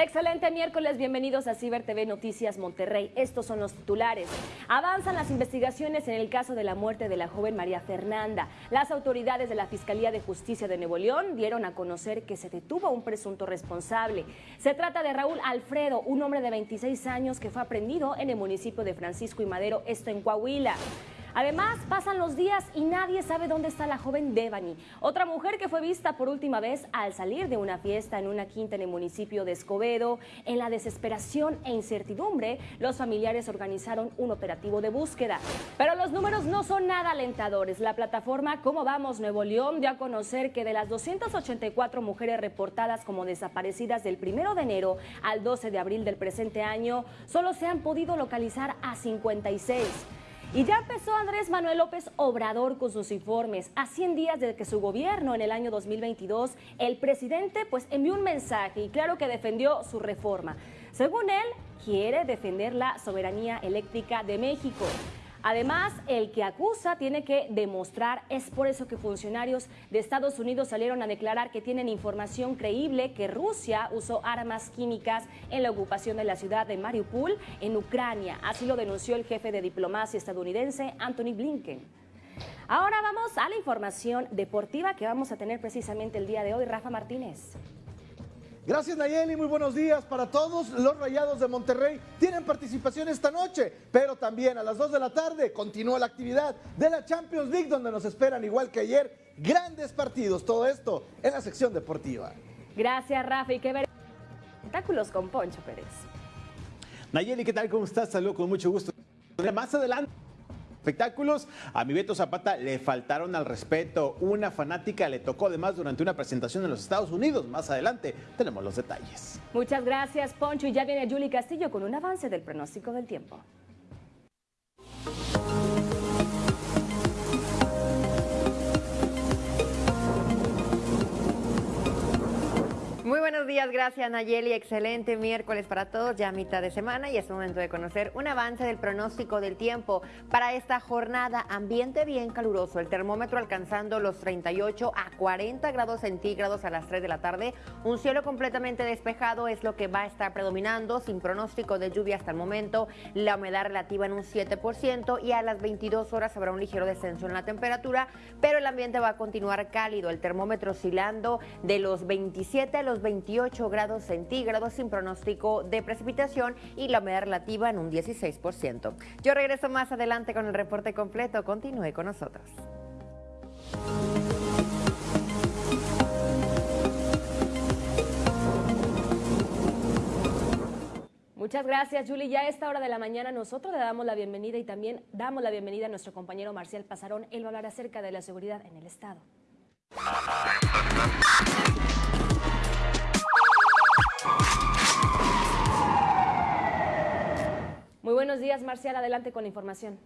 Excelente miércoles, bienvenidos a Ciber TV Noticias Monterrey. Estos son los titulares. Avanzan las investigaciones en el caso de la muerte de la joven María Fernanda. Las autoridades de la Fiscalía de Justicia de Nuevo León dieron a conocer que se detuvo a un presunto responsable. Se trata de Raúl Alfredo, un hombre de 26 años que fue aprendido en el municipio de Francisco y Madero, esto en Coahuila. Además, pasan los días y nadie sabe dónde está la joven Devani, otra mujer que fue vista por última vez al salir de una fiesta en una quinta en el municipio de Escobedo. En la desesperación e incertidumbre, los familiares organizaron un operativo de búsqueda. Pero los números no son nada alentadores. La plataforma Cómo Vamos Nuevo León dio a conocer que de las 284 mujeres reportadas como desaparecidas del 1 de enero al 12 de abril del presente año, solo se han podido localizar a 56. Y ya empezó Andrés Manuel López Obrador con sus informes. A 100 días de que su gobierno en el año 2022, el presidente pues envió un mensaje y claro que defendió su reforma. Según él, quiere defender la soberanía eléctrica de México. Además, el que acusa tiene que demostrar, es por eso que funcionarios de Estados Unidos salieron a declarar que tienen información creíble que Rusia usó armas químicas en la ocupación de la ciudad de Mariupol en Ucrania. Así lo denunció el jefe de diplomacia estadounidense, Anthony Blinken. Ahora vamos a la información deportiva que vamos a tener precisamente el día de hoy. Rafa Martínez. Gracias Nayeli, muy buenos días para todos. Los Rayados de Monterrey tienen participación esta noche, pero también a las 2 de la tarde continúa la actividad de la Champions League donde nos esperan igual que ayer grandes partidos. Todo esto en la sección deportiva. Gracias Rafa y qué ver espectáculos con Poncho Pérez. Nayeli, ¿qué tal? ¿Cómo estás? Saludos con mucho gusto. Más adelante espectáculos. A mi Beto Zapata le faltaron al respeto. Una fanática le tocó además durante una presentación en los Estados Unidos. Más adelante tenemos los detalles. Muchas gracias, Poncho. Y ya viene Julie Castillo con un avance del pronóstico del tiempo. Muy buenos días, gracias Nayeli. Excelente miércoles para todos, ya mitad de semana y es momento de conocer un avance del pronóstico del tiempo para esta jornada. Ambiente bien caluroso, el termómetro alcanzando los 38 a 40 grados centígrados a las 3 de la tarde. Un cielo completamente despejado es lo que va a estar predominando, sin pronóstico de lluvia hasta el momento. La humedad relativa en un 7% y a las 22 horas habrá un ligero descenso en la temperatura, pero el ambiente va a continuar cálido. El termómetro oscilando de los 27 a los 28 grados centígrados sin pronóstico de precipitación y la humedad relativa en un 16%. Yo regreso más adelante con el reporte completo. Continúe con nosotros. Muchas gracias, Julie. Ya a esta hora de la mañana nosotros le damos la bienvenida y también damos la bienvenida a nuestro compañero Marcial Pasarón. Él va a hablar acerca de la seguridad en el Estado. Muy buenos días, Marcial. Adelante con la información.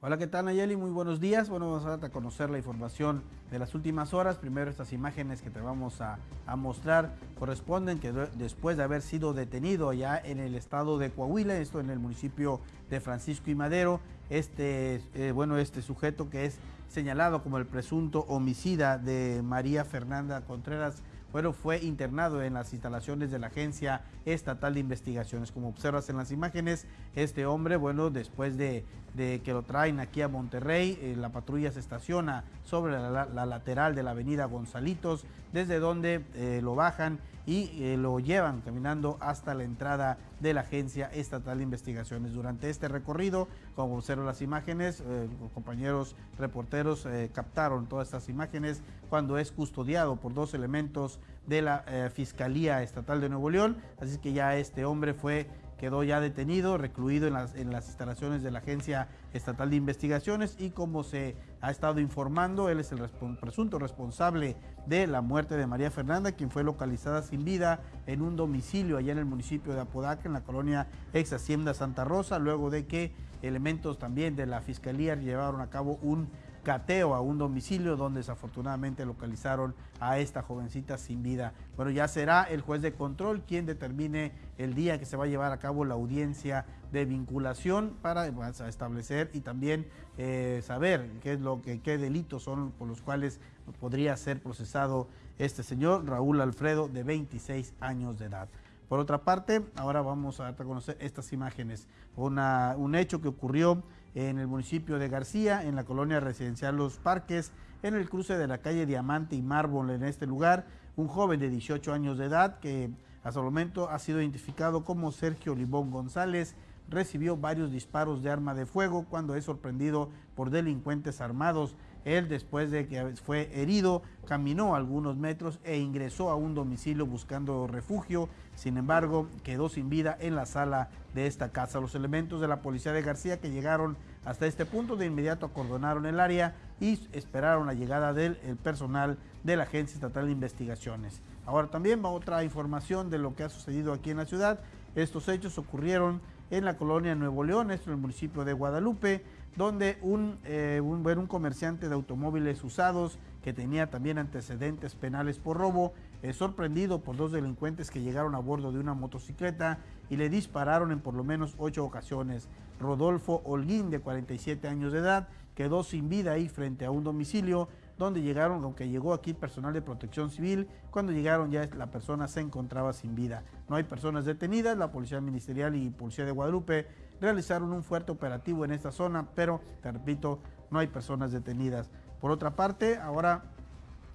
Hola, ¿qué tal Nayeli? Muy buenos días. Bueno, vamos a conocer la información de las últimas horas. Primero, estas imágenes que te vamos a, mostrar corresponden que después de haber sido detenido ya en el estado de Coahuila, esto en el municipio de Francisco y Madero, este, eh, bueno, este sujeto que es señalado como el presunto homicida de María Fernanda Contreras bueno, fue internado en las instalaciones de la Agencia Estatal de Investigaciones. Como observas en las imágenes, este hombre, bueno, después de, que lo traen aquí a Monterrey, eh, la patrulla se estaciona sobre la, lateral de la avenida Gonzalitos, desde donde eh, lo bajan y eh, lo llevan caminando hasta la entrada de la Agencia Estatal de Investigaciones. Durante este recorrido, como observan las imágenes, eh, compañeros reporteros eh, captaron todas estas imágenes cuando es custodiado por dos elementos de la Fiscalía Estatal de Nuevo León. Así que ya este hombre fue quedó ya detenido, recluido en las, en las instalaciones de la Agencia Estatal de Investigaciones y como se ha estado informando, él es el presunto responsable de la muerte de María Fernanda, quien fue localizada sin vida en un domicilio allá en el municipio de Apodaca, en la colonia ex Hacienda Santa Rosa, luego de que elementos también de la Fiscalía llevaron a cabo un cateo a un domicilio donde desafortunadamente localizaron a esta jovencita sin vida. Bueno, ya será el juez de control quien determine el día que se va a llevar a cabo la audiencia de vinculación para pues, establecer y también eh, saber qué es lo que qué delitos son por los cuales podría ser procesado este señor Raúl Alfredo de 26 años de edad. Por otra parte, ahora vamos a conocer estas imágenes. un hecho que ocurrió en el municipio de García, en la colonia residencial Los Parques, en el cruce de la calle Diamante y Mármol en este lugar, un joven de 18 años de edad que hasta el momento ha sido identificado como Sergio Libón González, recibió varios disparos de arma de fuego cuando es sorprendido por delincuentes armados. Él, después de que fue herido, caminó algunos metros e ingresó a un domicilio buscando refugio. Sin embargo, quedó sin vida en la sala de esta casa. Los elementos de la policía de García que llegaron hasta este punto de inmediato acordonaron el área y esperaron la llegada del personal de la Agencia Estatal de Investigaciones. Ahora también va otra información de lo que ha sucedido aquí en la ciudad. Estos hechos ocurrieron en la colonia Nuevo León, esto en el municipio de Guadalupe, donde un, eh, un, comerciante de automóviles usados que tenía también antecedentes penales por robo, es sorprendido por dos delincuentes que llegaron a bordo de una motocicleta y le dispararon en por lo menos ocho ocasiones. Rodolfo Holguín, de 47 años de edad, quedó sin vida ahí frente a un domicilio donde llegaron, aunque llegó aquí personal de protección civil, cuando llegaron ya la persona se encontraba sin vida. No hay personas detenidas, la Policía Ministerial y Policía de Guadalupe realizaron un fuerte operativo en esta zona, pero, te repito, no hay personas detenidas. Por otra parte, ahora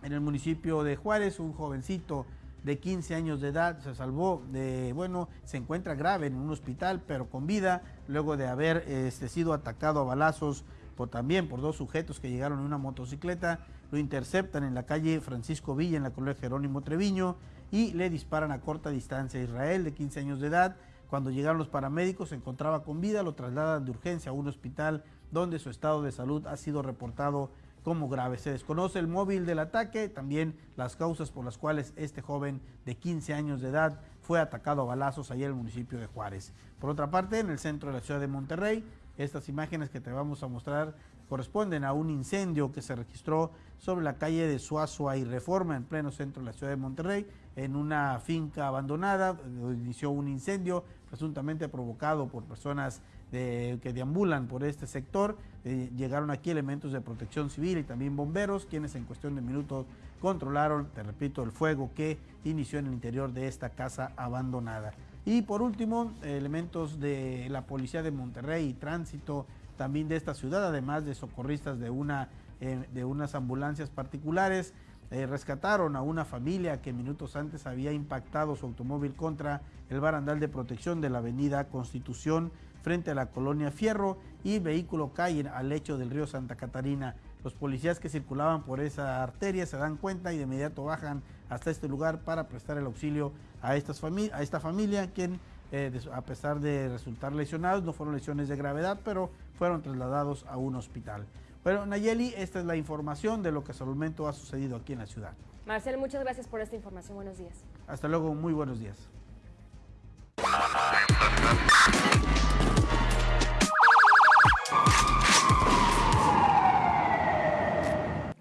en el municipio de Juárez, un jovencito de 15 años de edad se salvó de, bueno, se encuentra grave en un hospital, pero con vida, luego de haber este, sido atacado a balazos también por dos sujetos que llegaron en una motocicleta, lo interceptan en la calle Francisco Villa, en la colonia Jerónimo Treviño, y le disparan a corta distancia Israel, de 15 años de edad. Cuando llegaron los paramédicos se encontraba con vida, lo trasladan de urgencia a un hospital donde su estado de salud ha sido reportado como grave. Se desconoce el móvil del ataque, también las causas por las cuales este joven de 15 años de edad fue atacado a balazos allá en el municipio de Juárez. Por otra parte, en el centro de la ciudad de Monterrey, estas imágenes que te vamos a mostrar corresponden a un incendio que se registró sobre la calle de Suazua y Reforma en pleno centro de la ciudad de Monterrey, en una finca abandonada, inició un incendio presuntamente provocado por personas que deambulan por este sector. Eh, llegaron aquí elementos de protección civil y también bomberos, quienes en cuestión de minutos controlaron, te repito, el fuego que inició en el interior de esta casa abandonada. Y por último, elementos de la Policía de Monterrey y Tránsito también de esta ciudad, además de socorristas de, una, eh, de unas ambulancias particulares, eh, rescataron a una familia que minutos antes había impactado su automóvil contra el barandal de protección de la avenida Constitución frente a la colonia Fierro y vehículo cae al lecho del río Santa Catarina. Los policías que circulaban por esa arteria se dan cuenta y de inmediato bajan hasta este lugar para prestar el auxilio a, estas a esta familia, quien eh, a pesar de resultar lesionados, no fueron lesiones de gravedad, pero fueron trasladados a un hospital. Bueno, Nayeli, esta es la información de lo que hasta el momento ha sucedido aquí en la ciudad. Marcel, muchas gracias por esta información. Buenos días. Hasta luego, muy buenos días.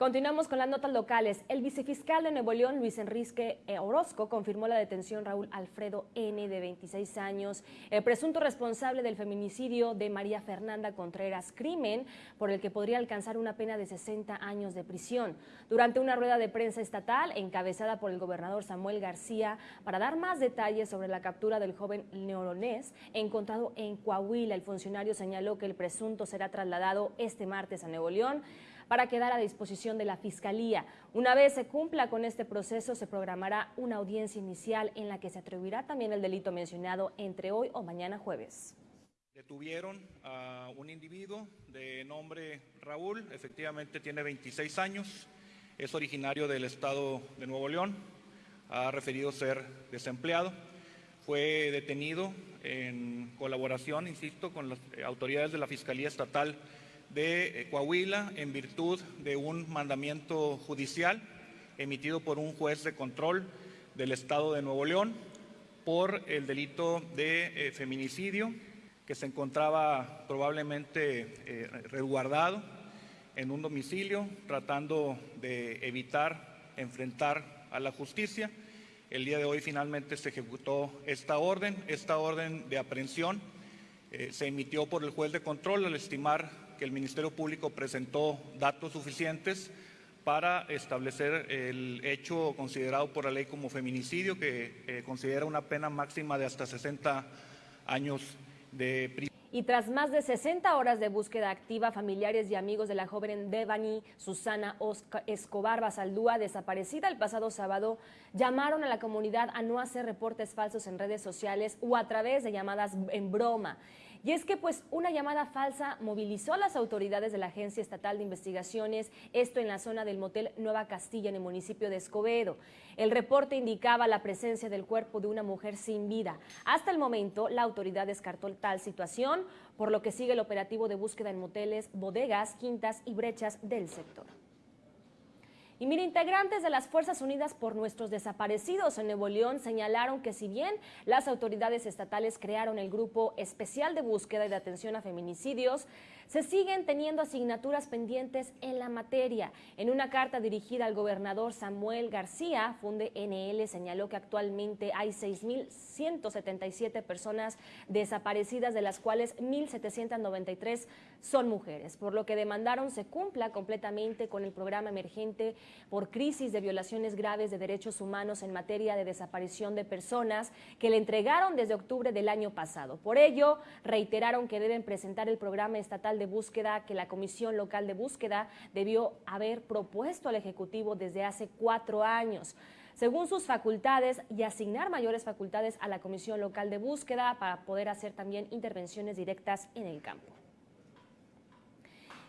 Continuamos con las notas locales. El vicefiscal de Nuevo León, Luis Enrique Orozco, confirmó la detención Raúl Alfredo N., de 26 años, el presunto responsable del feminicidio de María Fernanda Contreras, crimen por el que podría alcanzar una pena de 60 años de prisión. Durante una rueda de prensa estatal, encabezada por el gobernador Samuel García, para dar más detalles sobre la captura del joven neolonés encontrado en Coahuila, el funcionario señaló que el presunto será trasladado este martes a Nuevo León para quedar a disposición de la Fiscalía. Una vez se cumpla con este proceso, se programará una audiencia inicial en la que se atribuirá también el delito mencionado entre hoy o mañana jueves. Detuvieron a un individuo de nombre Raúl, efectivamente tiene 26 años, es originario del estado de Nuevo León, ha referido ser desempleado, fue detenido en colaboración, insisto, con las autoridades de la Fiscalía Estatal de eh, Coahuila en virtud de un mandamiento judicial emitido por un juez de control del Estado de Nuevo León por el delito de eh, feminicidio que se encontraba probablemente eh, resguardado en un domicilio tratando de evitar enfrentar a la justicia. El día de hoy finalmente se ejecutó esta orden. Esta orden de aprehensión se emitió por el juez de control al estimar que el Ministerio Público presentó datos suficientes para establecer el hecho considerado por la ley como feminicidio, que eh, considera una pena máxima de hasta 60 años de prisión. Y tras más de 60 horas de búsqueda activa, familiares y amigos de la joven Devani Susana Escobar Basaldúa, desaparecida el pasado sábado, llamaron a la comunidad a no hacer reportes falsos en redes sociales o a través de llamadas en broma. Y es que pues una llamada falsa movilizó a las autoridades de la Agencia Estatal de Investigaciones, esto en la zona del motel Nueva Castilla en el municipio de Escobedo. El reporte indicaba la presencia del cuerpo de una mujer sin vida. Hasta el momento, la autoridad descartó tal situación, por lo que sigue el operativo de búsqueda en moteles, bodegas, quintas y brechas del sector. Y mire, integrantes de las Fuerzas Unidas por nuestros desaparecidos en Nuevo León señalaron que si bien las autoridades estatales crearon el Grupo Especial de Búsqueda y de Atención a Feminicidios, se siguen teniendo asignaturas pendientes en la materia. En una carta dirigida al gobernador Samuel García, Funde NL señaló que actualmente hay 6.177 personas desaparecidas, de las cuales 1.793 son mujeres, por lo que demandaron se cumpla completamente con el programa emergente por crisis de violaciones graves de derechos humanos en materia de desaparición de personas que le entregaron desde octubre del año pasado. Por ello, reiteraron que deben presentar el programa estatal de búsqueda que la Comisión Local de Búsqueda debió haber propuesto al Ejecutivo desde hace cuatro años según sus facultades y asignar mayores facultades a la Comisión Local de Búsqueda para poder hacer también intervenciones directas en el campo.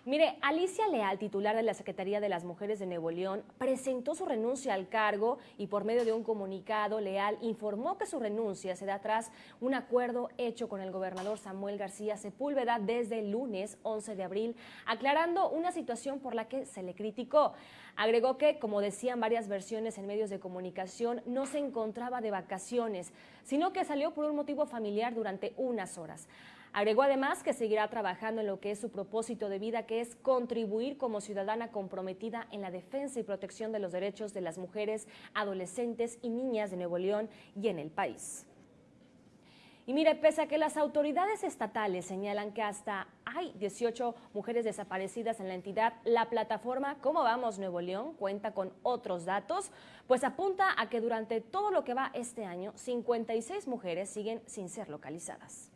Mire, Alicia Leal, titular de la Secretaría de las Mujeres de Nuevo León, presentó su renuncia al cargo y por medio de un comunicado, Leal informó que su renuncia se da tras un acuerdo hecho con el gobernador Samuel García Sepúlveda desde el lunes 11 de abril, aclarando una situación por la que se le criticó. Agregó que, como decían varias versiones en medios de comunicación, no se encontraba de vacaciones, sino que salió por un motivo familiar durante unas horas. Agregó además que seguirá trabajando en lo que es su propósito de vida, que es contribuir como ciudadana comprometida en la defensa y protección de los derechos de las mujeres, adolescentes y niñas de Nuevo León y en el país. Y mire, pese a que las autoridades estatales señalan que hasta hay 18 mujeres desaparecidas en la entidad, la plataforma Cómo Vamos Nuevo León cuenta con otros datos, pues apunta a que durante todo lo que va este año, 56 mujeres siguen sin ser localizadas.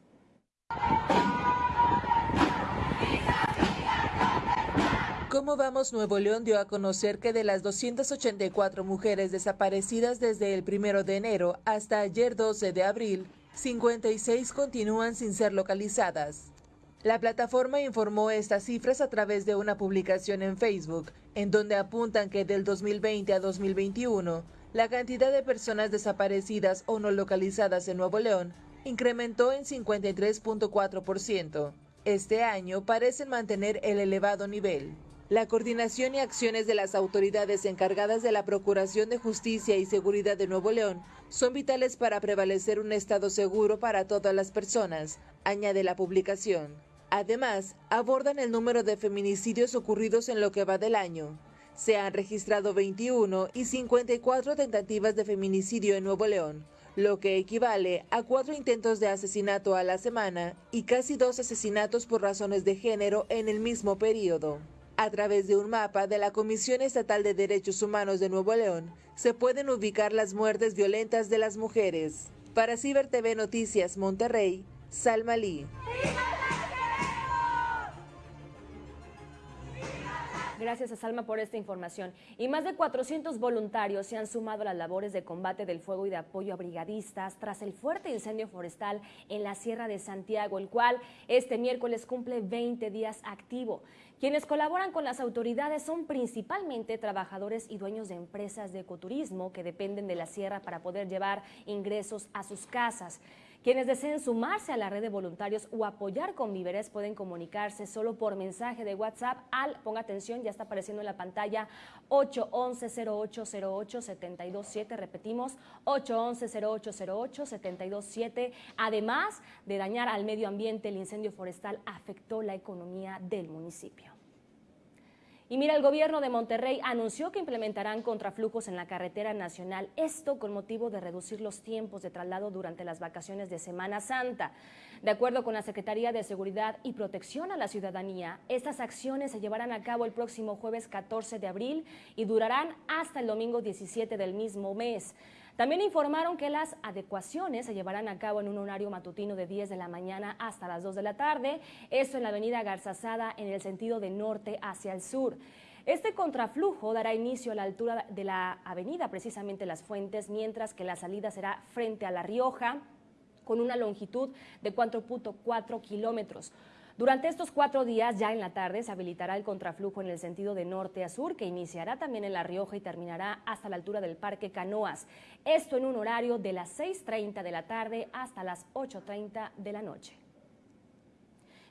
¿Cómo vamos? Nuevo León dio a conocer que de las 284 mujeres desaparecidas desde el 1 de enero hasta ayer 12 de abril, 56 continúan sin ser localizadas. La plataforma informó estas cifras a través de una publicación en Facebook, en donde apuntan que del 2020 a 2021, la cantidad de personas desaparecidas o no localizadas en Nuevo León incrementó en 53.4%. Este año parecen mantener el elevado nivel. La coordinación y acciones de las autoridades encargadas de la Procuración de Justicia y Seguridad de Nuevo León son vitales para prevalecer un Estado seguro para todas las personas, añade la publicación. Además, abordan el número de feminicidios ocurridos en lo que va del año. Se han registrado 21 y 54 tentativas de feminicidio en Nuevo León, lo que equivale a cuatro intentos de asesinato a la semana y casi dos asesinatos por razones de género en el mismo periodo. A través de un mapa de la Comisión Estatal de Derechos Humanos de Nuevo León, se pueden ubicar las muertes violentas de las mujeres. Para Ciber TV Noticias Monterrey, Salma Lee. Gracias a Salma por esta información. Y más de 400 voluntarios se han sumado a las labores de combate del fuego y de apoyo a brigadistas tras el fuerte incendio forestal en la Sierra de Santiago, el cual este miércoles cumple 20 días activo. Quienes colaboran con las autoridades son principalmente trabajadores y dueños de empresas de ecoturismo que dependen de la sierra para poder llevar ingresos a sus casas. Quienes deseen sumarse a la red de voluntarios o apoyar con víveres pueden comunicarse solo por mensaje de WhatsApp al, ponga atención, ya está apareciendo en la pantalla, 811-0808-727, repetimos, 811-0808-727. Además de dañar al medio ambiente, el incendio forestal afectó la economía del municipio. Y mira, el gobierno de Monterrey anunció que implementarán contraflujos en la carretera nacional, esto con motivo de reducir los tiempos de traslado durante las vacaciones de Semana Santa. De acuerdo con la Secretaría de Seguridad y Protección a la Ciudadanía, estas acciones se llevarán a cabo el próximo jueves 14 de abril y durarán hasta el domingo 17 del mismo mes. También informaron que las adecuaciones se llevarán a cabo en un horario matutino de 10 de la mañana hasta las 2 de la tarde, esto en la avenida Garzazada en el sentido de norte hacia el sur. Este contraflujo dará inicio a la altura de la avenida, precisamente Las Fuentes, mientras que la salida será frente a La Rioja, con una longitud de 4.4 kilómetros. Durante estos cuatro días, ya en la tarde, se habilitará el contraflujo en el sentido de norte a sur, que iniciará también en La Rioja y terminará hasta la altura del Parque Canoas. Esto en un horario de las 6.30 de la tarde hasta las 8.30 de la noche.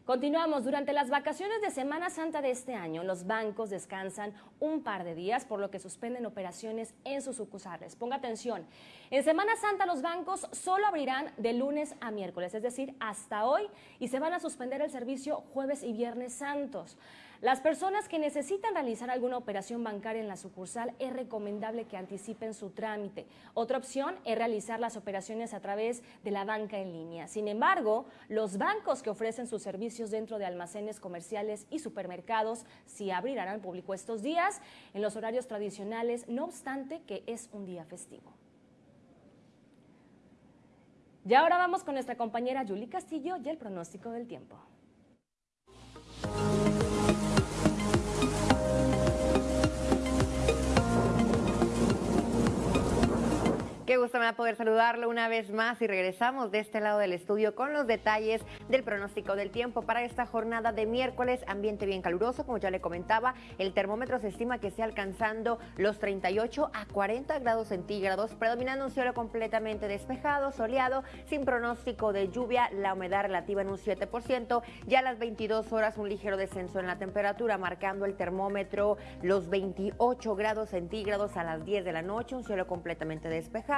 Continuamos. Durante las vacaciones de Semana Santa de este año, los bancos descansan un par de días, por lo que suspenden operaciones en sus sucursales. Ponga atención. En Semana Santa los bancos solo abrirán de lunes a miércoles, es decir, hasta hoy, y se van a suspender el servicio jueves y viernes santos. Las personas que necesitan realizar alguna operación bancaria en la sucursal es recomendable que anticipen su trámite. Otra opción es realizar las operaciones a través de la banca en línea. Sin embargo, los bancos que ofrecen sus servicios dentro de almacenes comerciales y supermercados sí abrirán al público estos días en los horarios tradicionales, no obstante que es un día festivo. Y ahora vamos con nuestra compañera Julie Castillo y el pronóstico del tiempo. Qué gusto me va a poder saludarlo una vez más y regresamos de este lado del estudio con los detalles del pronóstico del tiempo para esta jornada de miércoles. Ambiente bien caluroso, como ya le comentaba, el termómetro se estima que esté alcanzando los 38 a 40 grados centígrados, predominando un cielo completamente despejado, soleado, sin pronóstico de lluvia, la humedad relativa en un 7%, ya a las 22 horas un ligero descenso en la temperatura, marcando el termómetro los 28 grados centígrados a las 10 de la noche, un cielo completamente despejado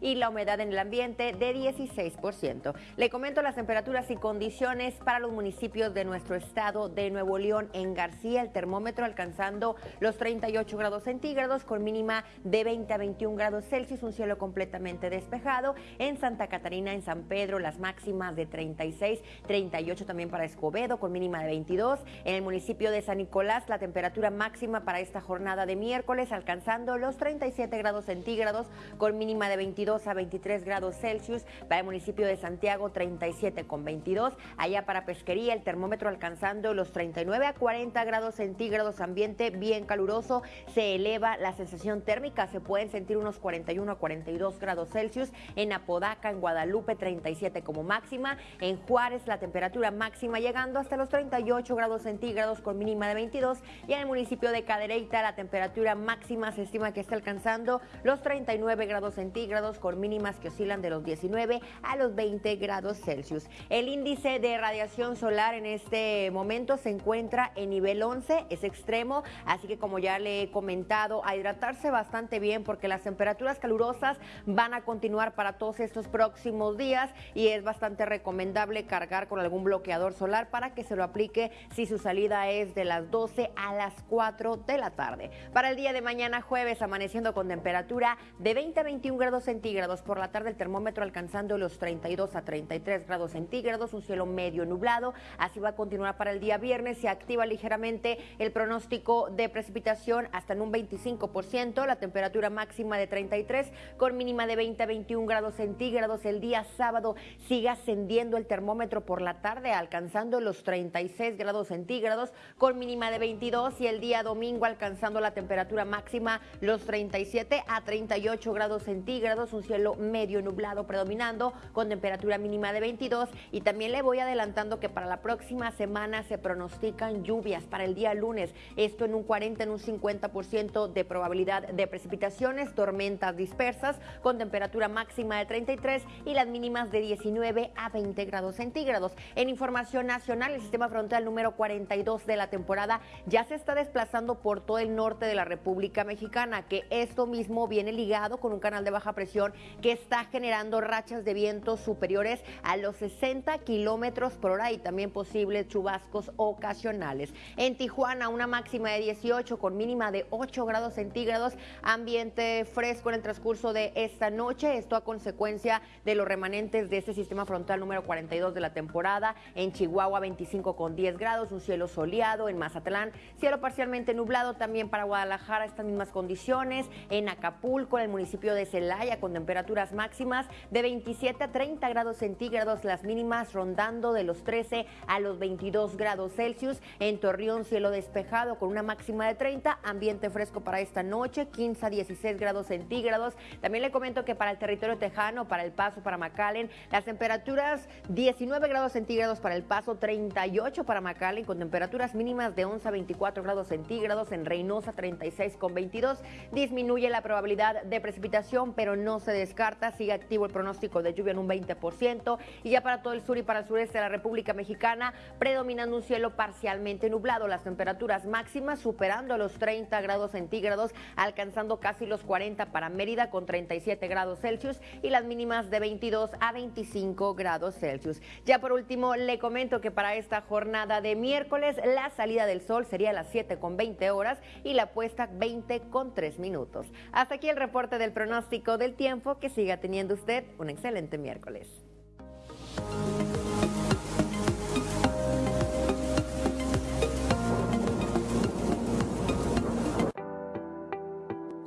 y la humedad en el ambiente de 16%. Le comento las temperaturas y condiciones para los municipios de nuestro estado de Nuevo León. En García, el termómetro alcanzando los 38 grados centígrados con mínima de 20 a 21 grados Celsius, un cielo completamente despejado. En Santa Catarina, en San Pedro, las máximas de 36, 38 también para Escobedo con mínima de 22. En el municipio de San Nicolás, la temperatura máxima para esta jornada de miércoles alcanzando los 37 grados centígrados con de 22 a 23 grados Celsius. Para el municipio de Santiago, 37 con 22. Allá para Pesquería, el termómetro alcanzando los 39 a 40 grados centígrados. Ambiente bien caluroso. Se eleva la sensación térmica. Se pueden sentir unos 41 a 42 grados Celsius. En Apodaca, en Guadalupe, 37 como máxima. En Juárez, la temperatura máxima llegando hasta los 38 grados centígrados con mínima de 22. Y en el municipio de Cadereyta, la temperatura máxima se estima que está alcanzando los 39 grados centígrados centígrados con mínimas que oscilan de los 19 a los 20 grados Celsius. El índice de radiación solar en este momento se encuentra en nivel 11, es extremo, así que como ya le he comentado, a hidratarse bastante bien porque las temperaturas calurosas van a continuar para todos estos próximos días y es bastante recomendable cargar con algún bloqueador solar para que se lo aplique si su salida es de las 12 a las 4 de la tarde. Para el día de mañana jueves amaneciendo con temperatura de 20 a 21 grados centígrados. Por la tarde el termómetro alcanzando los 32 a 33 grados centígrados, un cielo medio nublado. Así va a continuar para el día viernes. Se activa ligeramente el pronóstico de precipitación hasta en un 25%, la temperatura máxima de 33 con mínima de 20 a 21 grados centígrados. El día sábado sigue ascendiendo el termómetro por la tarde, alcanzando los 36 grados centígrados con mínima de 22 y el día domingo alcanzando la temperatura máxima los 37 a 38 grados centígrados grados, un cielo medio nublado predominando con temperatura mínima de 22 y también le voy adelantando que para la próxima semana se pronostican lluvias para el día lunes, esto en un 40, en un 50% de probabilidad de precipitaciones, tormentas dispersas con temperatura máxima de 33 y las mínimas de 19 a 20 grados centígrados. En información nacional, el sistema frontal número 42 de la temporada ya se está desplazando por todo el norte de la República Mexicana, que esto mismo viene ligado con un canal de baja baja presión que está generando rachas de viento superiores a los 60 kilómetros por hora y también posibles chubascos ocasionales. En Tijuana, una máxima de 18 con mínima de 8 grados centígrados, ambiente fresco en el transcurso de esta noche. Esto a consecuencia de los remanentes de este sistema frontal número 42 de la temporada. En Chihuahua, 25 con 10 grados, un cielo soleado. En Mazatlán, cielo parcialmente nublado. También para Guadalajara, estas mismas condiciones. En Acapulco, en el municipio de Celaya, con temperaturas máximas de 27 a 30 grados centígrados, las mínimas rondando de los 13 a los 22 grados Celsius. En Torreón, cielo despejado con una máxima de 30, ambiente fresco para esta noche, 15 a 16 grados centígrados. También le comento que para el territorio tejano, para el Paso, para McAllen, las temperaturas 19 grados centígrados para el Paso, 38 para McAllen, con temperaturas mínimas de 11 a 24 grados centígrados. En Reynosa, 36 con 22. Disminuye la probabilidad de precipitación, pero no se descarta. Sigue activo el pronóstico de lluvia en un 20%. Y ya para todo el sur y para el sureste de la República Mexicana, predominando un cielo parcialmente nublado. Las temperaturas máximas superando los 30 grados centígrados, alcanzando casi los 40 para Mérida con 37 grados Celsius y las mínimas de 22 a 25 grados Celsius. Ya por último, le comento que para esta jornada de miércoles, la salida del sol sería a las 7 con 20 horas y la puesta 20 con 3 minutos. Hasta aquí el reporte del pronóstico del tiempo. Que siga teniendo usted un excelente miércoles.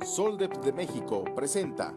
Soldep de México presenta.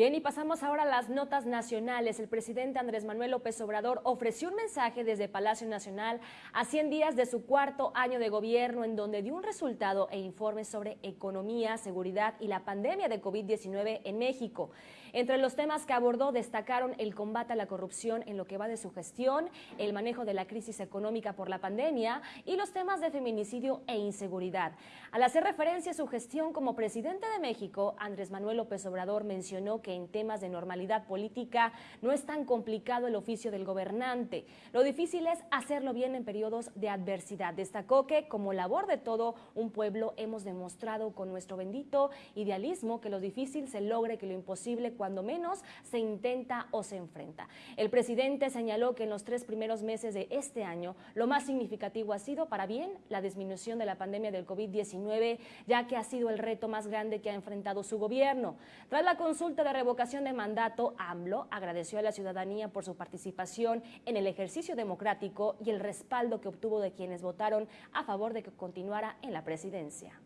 Bien, y pasamos ahora a las notas nacionales. El presidente Andrés Manuel López Obrador ofreció un mensaje desde Palacio Nacional a 100 días de su cuarto año de gobierno, en donde dio un resultado e informe sobre economía, seguridad y la pandemia de COVID-19 en México. Entre los temas que abordó destacaron el combate a la corrupción en lo que va de su gestión, el manejo de la crisis económica por la pandemia y los temas de feminicidio e inseguridad. Al hacer referencia a su gestión como presidente de México, Andrés Manuel López Obrador mencionó que en temas de normalidad política no es tan complicado el oficio del gobernante. Lo difícil es hacerlo bien en periodos de adversidad. Destacó que como labor de todo un pueblo hemos demostrado con nuestro bendito idealismo que lo difícil se logre, que lo imposible cuando menos se intenta o se enfrenta. El presidente señaló que en los tres primeros meses de este año lo más significativo ha sido para bien la disminución de la pandemia del COVID-19, ya que ha sido el reto más grande que ha enfrentado su gobierno. Tras la consulta de revocación de mandato, AMLO agradeció a la ciudadanía por su participación en el ejercicio democrático y el respaldo que obtuvo de quienes votaron a favor de que continuara en la presidencia.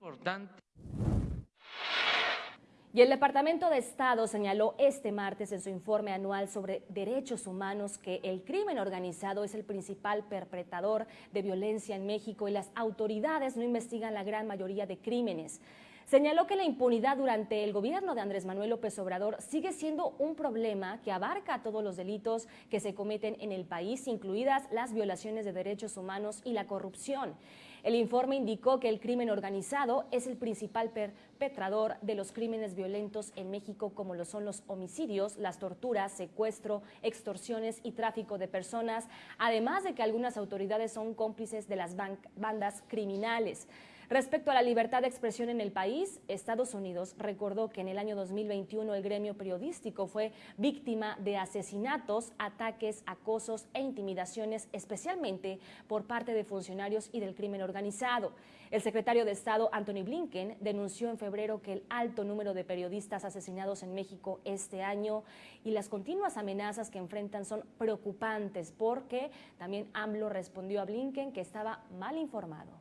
Importante. Y el Departamento de Estado señaló este martes en su informe anual sobre derechos humanos que el crimen organizado es el principal perpetrador de violencia en México y las autoridades no investigan la gran mayoría de crímenes. Señaló que la impunidad durante el gobierno de Andrés Manuel López Obrador sigue siendo un problema que abarca todos los delitos que se cometen en el país, incluidas las violaciones de derechos humanos y la corrupción. El informe indicó que el crimen organizado es el principal perpetrador de los crímenes violentos en México, como lo son los homicidios, las torturas, secuestro, extorsiones y tráfico de personas, además de que algunas autoridades son cómplices de las bandas criminales. Respecto a la libertad de expresión en el país, Estados Unidos recordó que en el año 2021 el gremio periodístico fue víctima de asesinatos, ataques, acosos e intimidaciones, especialmente por parte de funcionarios y del crimen organizado. El secretario de Estado, Anthony Blinken, denunció en febrero que el alto número de periodistas asesinados en México este año y las continuas amenazas que enfrentan son preocupantes porque también AMLO respondió a Blinken que estaba mal informado.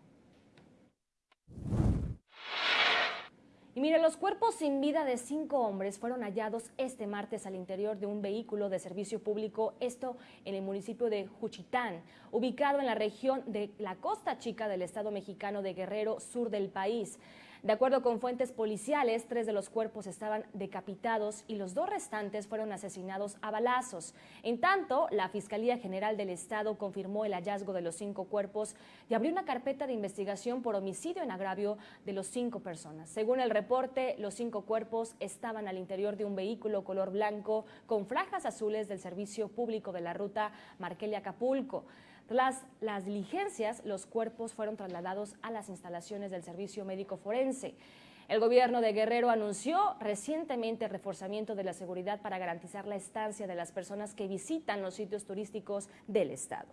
Y mire, los cuerpos sin vida de cinco hombres fueron hallados este martes al interior de un vehículo de servicio público, esto en el municipio de Juchitán, ubicado en la región de la Costa Chica del estado mexicano de Guerrero, sur del país. De acuerdo con fuentes policiales, tres de los cuerpos estaban decapitados y los dos restantes fueron asesinados a balazos. En tanto, la Fiscalía General del Estado confirmó el hallazgo de los cinco cuerpos y abrió una carpeta de investigación por homicidio en agravio de los cinco personas. Según el reporte, los cinco cuerpos estaban al interior de un vehículo color blanco con franjas azules del Servicio Público de la Ruta Marquelia-Acapulco. Tras las diligencias, los cuerpos fueron trasladados a las instalaciones del Servicio Médico Forense. El gobierno de Guerrero anunció recientemente el reforzamiento de la seguridad para garantizar la estancia de las personas que visitan los sitios turísticos del estado.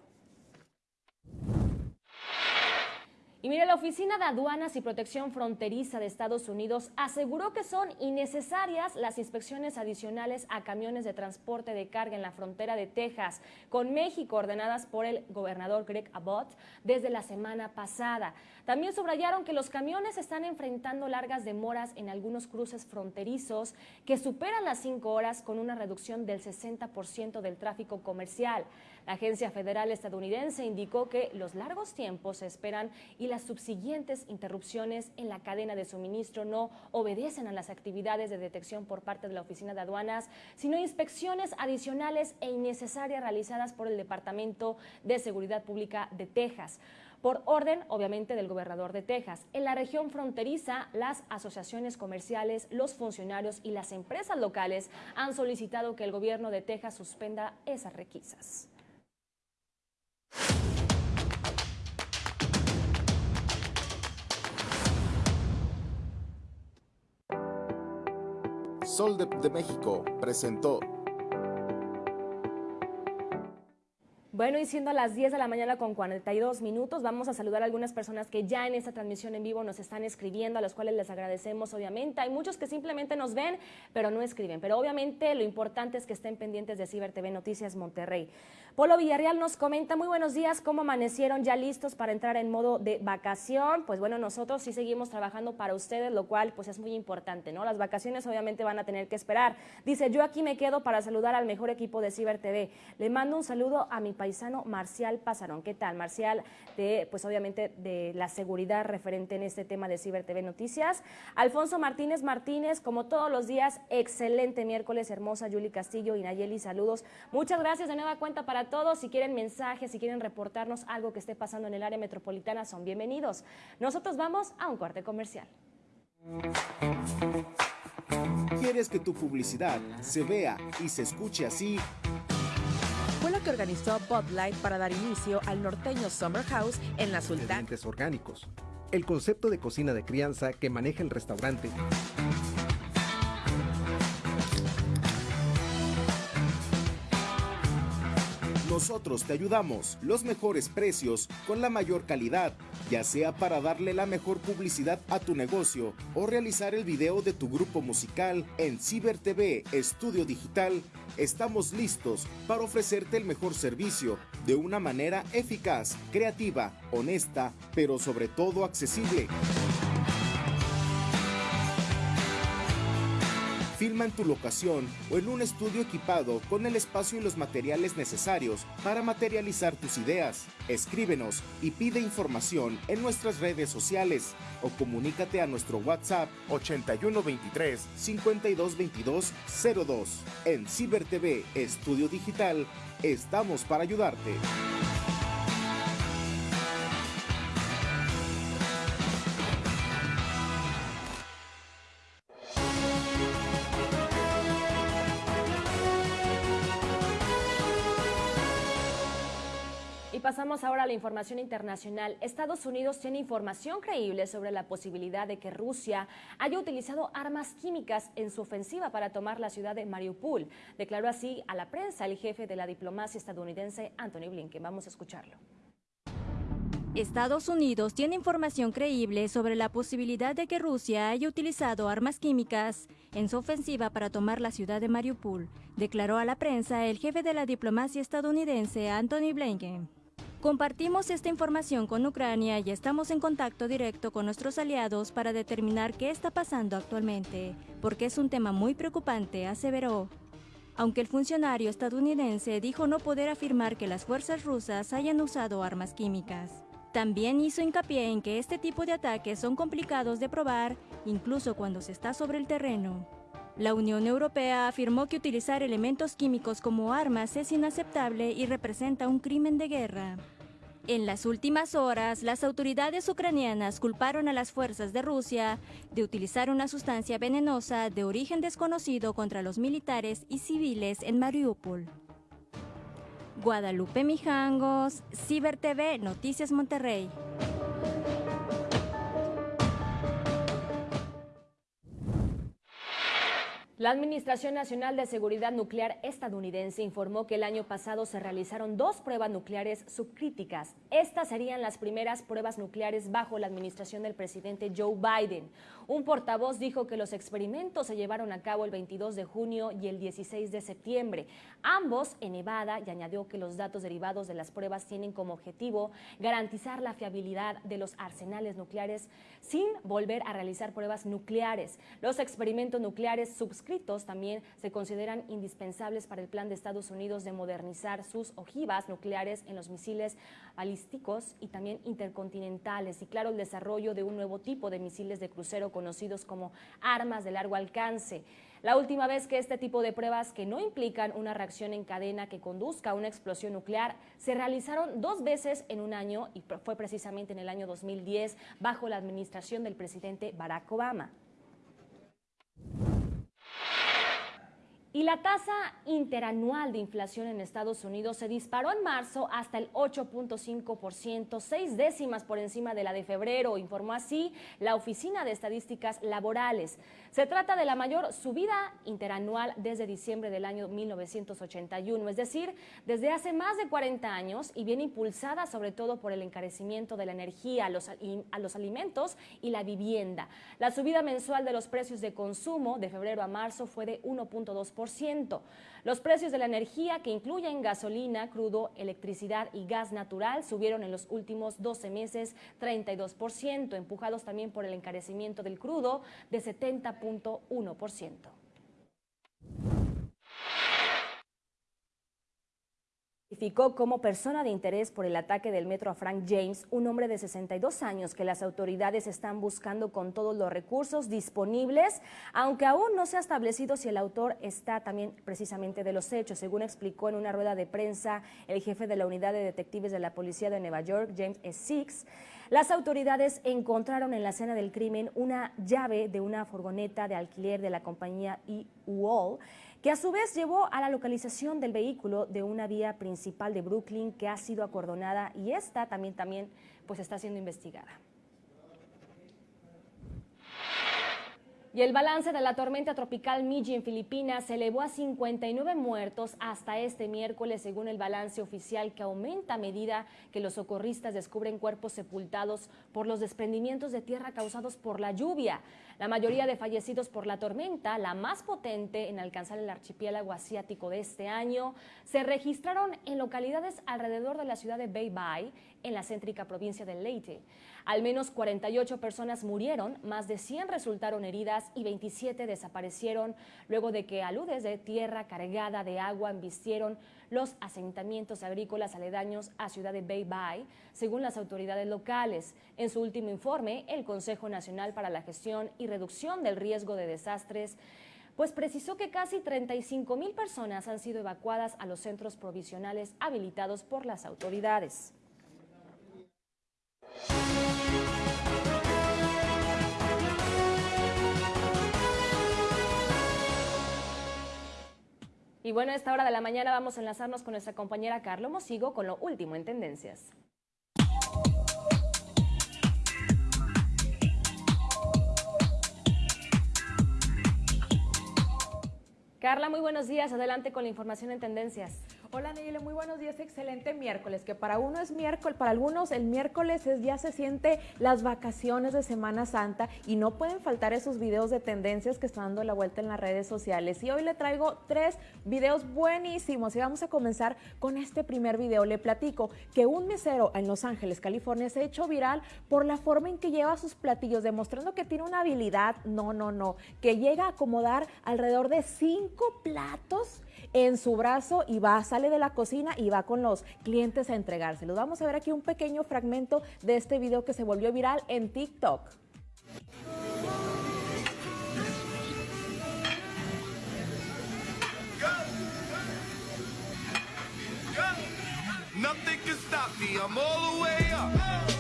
Y mire, la Oficina de Aduanas y Protección Fronteriza de Estados Unidos aseguró que son innecesarias las inspecciones adicionales a camiones de transporte de carga en la frontera de Texas con México ordenadas por el gobernador Greg Abbott desde la semana pasada. También subrayaron que los camiones están enfrentando largas demoras en algunos cruces fronterizos que superan las cinco horas con una reducción del 60% del tráfico comercial. La Agencia Federal Estadounidense indicó que los largos tiempos se esperan y las subsiguientes interrupciones en la cadena de suministro no obedecen a las actividades de detección por parte de la Oficina de Aduanas, sino inspecciones adicionales e innecesarias realizadas por el Departamento de Seguridad Pública de Texas por orden, obviamente, del gobernador de Texas. En la región fronteriza, las asociaciones comerciales, los funcionarios y las empresas locales han solicitado que el gobierno de Texas suspenda esas requisas. Sol de, México presentó Bueno, y siendo a las 10 de la mañana con 42 minutos, vamos a saludar a algunas personas que ya en esta transmisión en vivo nos están escribiendo, a los cuales les agradecemos, obviamente. Hay muchos que simplemente nos ven, pero no escriben. Pero obviamente lo importante es que estén pendientes de Ciber TV Noticias Monterrey. Polo Villarreal nos comenta, muy buenos días, ¿cómo amanecieron ya listos para entrar en modo de vacación? Pues bueno, nosotros sí seguimos trabajando para ustedes, lo cual pues es muy importante, ¿no? Las vacaciones obviamente van a tener que esperar. Dice, yo aquí me quedo para saludar al mejor equipo de Ciber TV. Le mando un saludo a mi paisano Marcial Pasarón. ¿Qué tal, Marcial? De, pues obviamente de la seguridad referente en este tema de Ciber TV Noticias. Alfonso Martínez Martínez, como todos los días, excelente miércoles, hermosa Yuli Castillo y Nayeli, saludos. Muchas gracias de nueva cuenta para todos. Si quieren mensajes, si quieren reportarnos algo que esté pasando en el área metropolitana, son bienvenidos. Nosotros vamos a un corte comercial. ¿Quieres que tu publicidad se vea y se escuche así? Fue lo que organizó Bud Light para dar inicio al norteño Summer House en la Sultana. Ingredientes orgánicos. El concepto de cocina de crianza que maneja el restaurante. Nosotros te ayudamos, los mejores precios, con la mayor calidad, ya sea para darle la mejor publicidad a tu negocio o realizar el video de tu grupo musical en Ciber TV Estudio Digital. Estamos listos para ofrecerte el mejor servicio de una manera eficaz, creativa, honesta, pero sobre todo accesible. Filma en tu locación o en un estudio equipado con el espacio y los materiales necesarios para materializar tus ideas. Escríbenos y pide información en nuestras redes sociales o comunícate a nuestro WhatsApp 8123 5222 02. En Ciber TV Estudio Digital estamos para ayudarte. Pasamos ahora a la información internacional. Estados Unidos tiene información creíble sobre la posibilidad de que Rusia haya utilizado armas químicas en su ofensiva para tomar la ciudad de Mariupol. Declaró así a la prensa el jefe de la diplomacia estadounidense, Anthony Blinken. Vamos a escucharlo. Estados Unidos tiene información creíble sobre la posibilidad de que Rusia haya utilizado armas químicas en su ofensiva para tomar la ciudad de Mariupol, declaró a la prensa el jefe de la diplomacia estadounidense, Anthony Blinken. Compartimos esta información con Ucrania y estamos en contacto directo con nuestros aliados para determinar qué está pasando actualmente, porque es un tema muy preocupante, aseveró. Aunque el funcionario estadounidense dijo no poder afirmar que las fuerzas rusas hayan usado armas químicas. También hizo hincapié en que este tipo de ataques son complicados de probar, incluso cuando se está sobre el terreno. La Unión Europea afirmó que utilizar elementos químicos como armas es inaceptable y representa un crimen de guerra. En las últimas horas, las autoridades ucranianas culparon a las fuerzas de Rusia de utilizar una sustancia venenosa de origen desconocido contra los militares y civiles en Mariupol. Guadalupe Mijangos, Ciber TV, Noticias Monterrey. La Administración Nacional de Seguridad Nuclear estadounidense informó que el año pasado se realizaron dos pruebas nucleares subcríticas. Estas serían las primeras pruebas nucleares bajo la administración del presidente Joe Biden. Un portavoz dijo que los experimentos se llevaron a cabo el 22 de junio y el 16 de septiembre, ambos en Nevada, y añadió que los datos derivados de las pruebas tienen como objetivo garantizar la fiabilidad de los arsenales nucleares sin volver a realizar pruebas nucleares. Los experimentos nucleares subscritos también se consideran indispensables para el plan de Estados Unidos de modernizar sus ojivas nucleares en los misiles balísticos y también intercontinentales y claro el desarrollo de un nuevo tipo de misiles de crucero conocidos como armas de largo alcance. La última vez que este tipo de pruebas que no implican una reacción en cadena que conduzca a una explosión nuclear se realizaron dos veces en un año y fue precisamente en el año 2010 bajo la administración del presidente Barack Obama. Y la tasa interanual de inflación en Estados Unidos se disparó en marzo hasta el 8.5%, seis décimas por encima de la de febrero, informó así la Oficina de Estadísticas Laborales. Se trata de la mayor subida interanual desde diciembre del año 1981, es decir, desde hace más de 40 años y viene impulsada sobre todo por el encarecimiento de la energía, los, a los alimentos y la vivienda. La subida mensual de los precios de consumo de febrero a marzo fue de 1.2%. Los precios de la energía, que incluyen gasolina, crudo, electricidad y gas natural, subieron en los últimos 12 meses 32%, empujados también por el encarecimiento del crudo de 70.1%. Identificó como persona de interés por el ataque del metro a Frank James, un hombre de 62 años que las autoridades están buscando con todos los recursos disponibles, aunque aún no se ha establecido si el autor está también precisamente de los hechos, según explicó en una rueda de prensa el jefe de la unidad de detectives de la policía de Nueva York, James. Six. Las autoridades encontraron en la escena del crimen una llave de una furgoneta de alquiler de la compañía E-Wall que a su vez llevó a la localización del vehículo de una vía principal de Brooklyn que ha sido acordonada y esta también, también pues está siendo investigada. Y el balance de la tormenta tropical Miji en Filipinas se elevó a 59 muertos hasta este miércoles, según el balance oficial que aumenta a medida que los socorristas descubren cuerpos sepultados por los desprendimientos de tierra causados por la lluvia. La mayoría de fallecidos por la tormenta, la más potente en alcanzar el archipiélago asiático de este año, se registraron en localidades alrededor de la ciudad de Baybay, en la céntrica provincia de Leyte. Al menos 48 personas murieron, más de 100 resultaron heridas y 27 desaparecieron luego de que aludes de tierra cargada de agua embistieron los asentamientos agrícolas aledaños a Ciudad de Bay Bay, según las autoridades locales. En su último informe, el Consejo Nacional para la Gestión y Reducción del Riesgo de Desastres pues precisó que casi 35 mil personas han sido evacuadas a los centros provisionales habilitados por las autoridades. Y bueno, a esta hora de la mañana vamos a enlazarnos con nuestra compañera Carlo Mosigo con lo último en tendencias. Carla, muy buenos días. Adelante con la información en tendencias. Hola Neyele, muy buenos días, excelente miércoles, que para uno es miércoles, para algunos el miércoles es ya se siente las vacaciones de Semana Santa y no pueden faltar esos videos de tendencias que están dando la vuelta en las redes sociales. Y hoy le traigo tres videos buenísimos y vamos a comenzar con este primer video. Le platico que un mesero en Los Ángeles, California, se ha hecho viral por la forma en que lleva sus platillos, demostrando que tiene una habilidad, no, no, no, que llega a acomodar alrededor de cinco platos en su brazo y va, sale de la cocina y va con los clientes a entregárselos. Vamos a ver aquí un pequeño fragmento de este video que se volvió viral en TikTok. Nothing can stop me. I'm all the way up.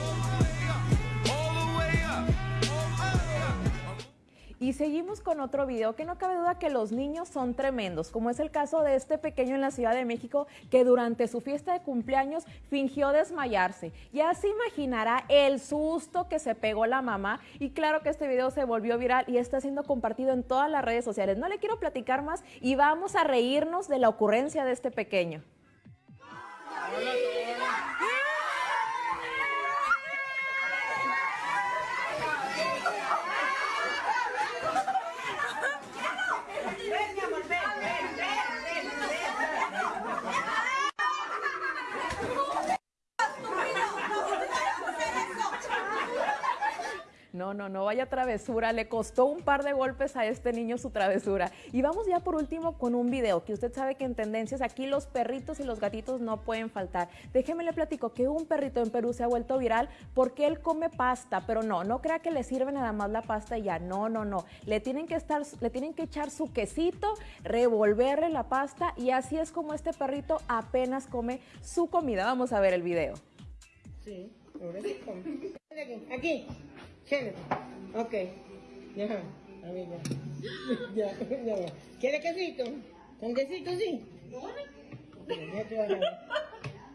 Y seguimos con otro video que no cabe duda que los niños son tremendos, como es el caso de este pequeño en la Ciudad de México que durante su fiesta de cumpleaños fingió desmayarse. Ya se imaginará el susto que se pegó la mamá y claro que este video se volvió viral y está siendo compartido en todas las redes sociales. No le quiero platicar más y vamos a reírnos de la ocurrencia de este pequeño. No, no, no vaya travesura. Le costó un par de golpes a este niño su travesura. Y vamos ya por último con un video que usted sabe que en tendencias aquí los perritos y los gatitos no pueden faltar. Déjeme le platico que un perrito en Perú se ha vuelto viral porque él come pasta, pero no, no crea que le sirve nada más la pasta y ya. No, no, no. Le tienen que estar, le tienen que echar su quesito, revolverle la pasta y así es como este perrito apenas come su comida. Vamos a ver el video. Sí, ahora sí come. Aquí, aquí. Siéntate. Ok. Ya. A ver, ya. Ya, ya va. ¿Quiere quesito? ¿Con quesito sí? Ya, ya te vas a.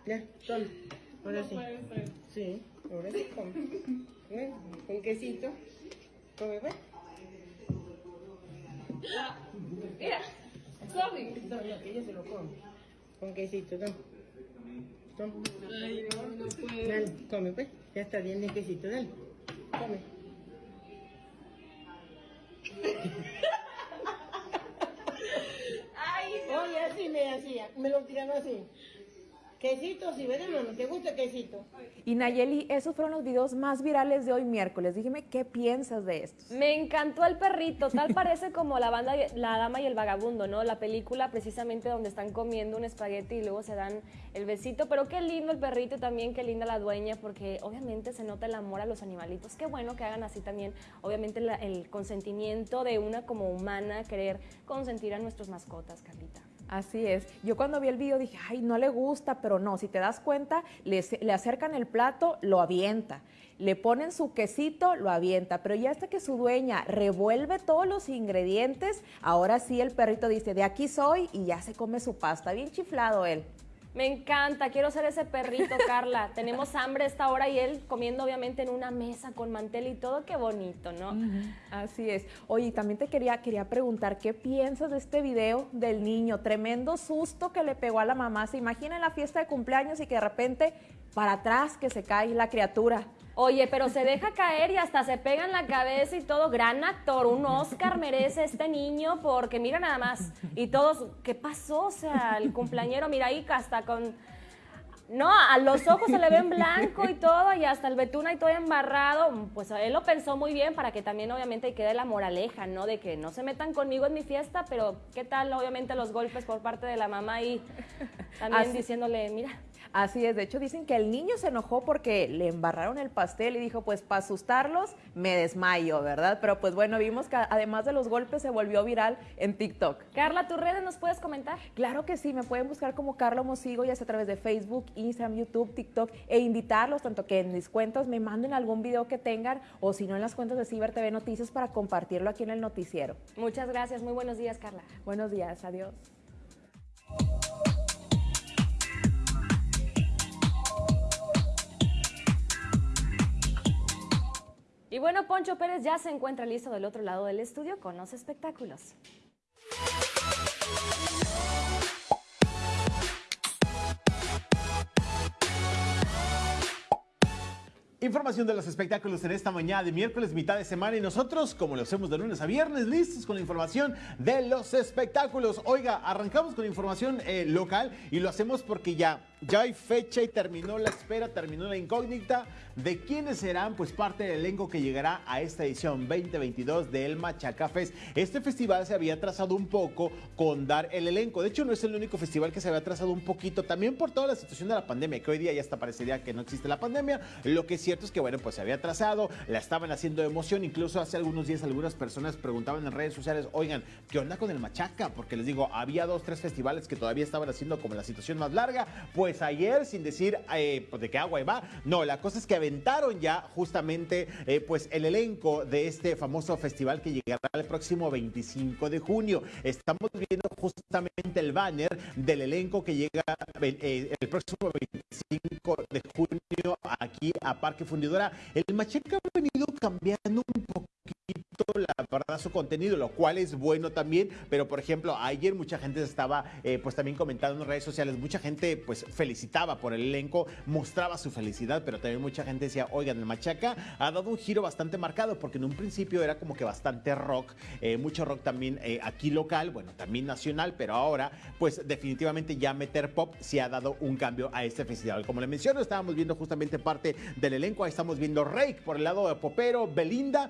Ya, toma. Ahora sí. Sí, ahora sí come. ¿Ves? Con quesito. Come, pues. Mira, Sofi. No, no, que ella se lo come. Con quesito, toma. Toma. Ay, no, no puedo. Dale, come, pues. Ya está bien quesito, dale. Come. Oye, así me hacía, me lo tiraron así. Quesito, si hermano, ¿te gusta el quesito? Y Nayeli, esos fueron los videos más virales de hoy miércoles. Dígame, ¿qué piensas de estos? Me encantó el perrito, tal parece como la banda La Dama y el Vagabundo, ¿no? La película precisamente donde están comiendo un espagueti y luego se dan el besito, pero qué lindo el perrito y también qué linda la dueña, porque obviamente se nota el amor a los animalitos. Qué bueno que hagan así también, obviamente la- el consentimiento de una como humana, querer consentir a nuestras mascotas, Carlita. Así es. Yo cuando vi el video dije, ay, no le gusta, pero no, si te das cuenta, le, acercan el plato, lo avienta. Le ponen su quesito, lo avienta. Pero ya hasta que su dueña revuelve todos los ingredientes, ahora sí el perrito dice, de aquí soy y ya se come su pasta. Bien chiflado él. Me encanta, quiero ser ese perrito, Carla. Tenemos hambre a esta hora y él comiendo obviamente en una mesa con mantel y todo, qué bonito, ¿no? Así es. Oye, también te quería, quería preguntar, ¿qué piensas de este video del niño? Tremendo susto que le pegó a la mamá. Se imagina en la fiesta de cumpleaños y que de repente para atrás que se cae la criatura. Oye, pero se deja caer y hasta se pega en la cabeza y todo. Gran actor, un Oscar merece este niño porque mira nada más. Y todos, ¿qué pasó? O sea, el cumpleañero, mira ahí hasta con... No, a los ojos se le ven blanco y todo, y hasta el betún ahí todo embarrado. Pues él lo pensó muy bien para que también obviamente quede la moraleja, ¿no? De que no se metan conmigo en mi fiesta, pero ¿qué tal obviamente los golpes por parte de la mamá y también Así- diciéndole, mira, Así es, de hecho dicen que el niño se enojó porque le embarraron el pastel y dijo, pues para asustarlos me desmayo, ¿verdad? Pero pues bueno, vimos que además de los golpes se volvió viral en TikTok. Carla, ¿tus redes nos puedes comentar? Claro que sí, me pueden buscar como Carla Mosigo, ya sea a través de Facebook, Instagram, YouTube, TikTok, e invitarlos tanto que en mis cuentas me manden algún video que tengan o si no en las cuentas de Ciber TV Noticias para compartirlo aquí en el noticiero. Muchas gracias, muy buenos días, Carla. Buenos días, adiós. Y bueno, Poncho Pérez ya se encuentra listo del otro lado del estudio con los espectáculos. Información de los espectáculos en esta mañana de miércoles, mitad de semana, y nosotros, como lo hacemos de lunes a viernes, listos con la información de los espectáculos. Oiga, arrancamos con información eh, local y lo hacemos porque ya Ya hay fecha y terminó la espera, terminó la incógnita de quiénes serán pues parte del elenco que llegará a esta edición 2022 del Machaca Fest. Este festival se había trazado un poco con dar el elenco. De hecho, no es el único festival que se había trazado un poquito, también por toda la situación de la pandemia, que hoy día ya hasta parecería que no existe la pandemia. Lo que es cierto es que, bueno, pues se había trazado, la estaban haciendo emoción. Incluso hace algunos días algunas personas preguntaban en redes sociales, oigan, ¿qué onda con el Machaca? Porque les digo, había dos, tres festivales que todavía estaban haciendo como la situación más larga. Pues ayer, sin decir eh, pues de qué agua va, no, la cosa es que aventaron ya justamente eh, pues el elenco de este famoso festival que llegará el próximo 25 de junio. Estamos viendo justamente el banner del elenco que llega eh, el próximo 25 de junio aquí a Parque Fundidora. El Machaca ha venido cambiando un poquito la verdad su contenido, lo cual es bueno también, pero por ejemplo, ayer mucha gente estaba eh, pues también comentando en redes sociales, mucha gente pues felicitaba por el elenco, mostraba su felicidad, pero también mucha gente decía, oigan, el Machaca ha dado un giro bastante marcado, porque en un principio era como que bastante rock, eh, mucho rock también eh, aquí local, bueno, también nacional, pero ahora pues definitivamente ya meter pop sí ha dado un cambio a este festival. Como le menciono, estábamos viendo justamente parte del elenco, ahí estamos viendo Rake por el lado de Popero, Belinda,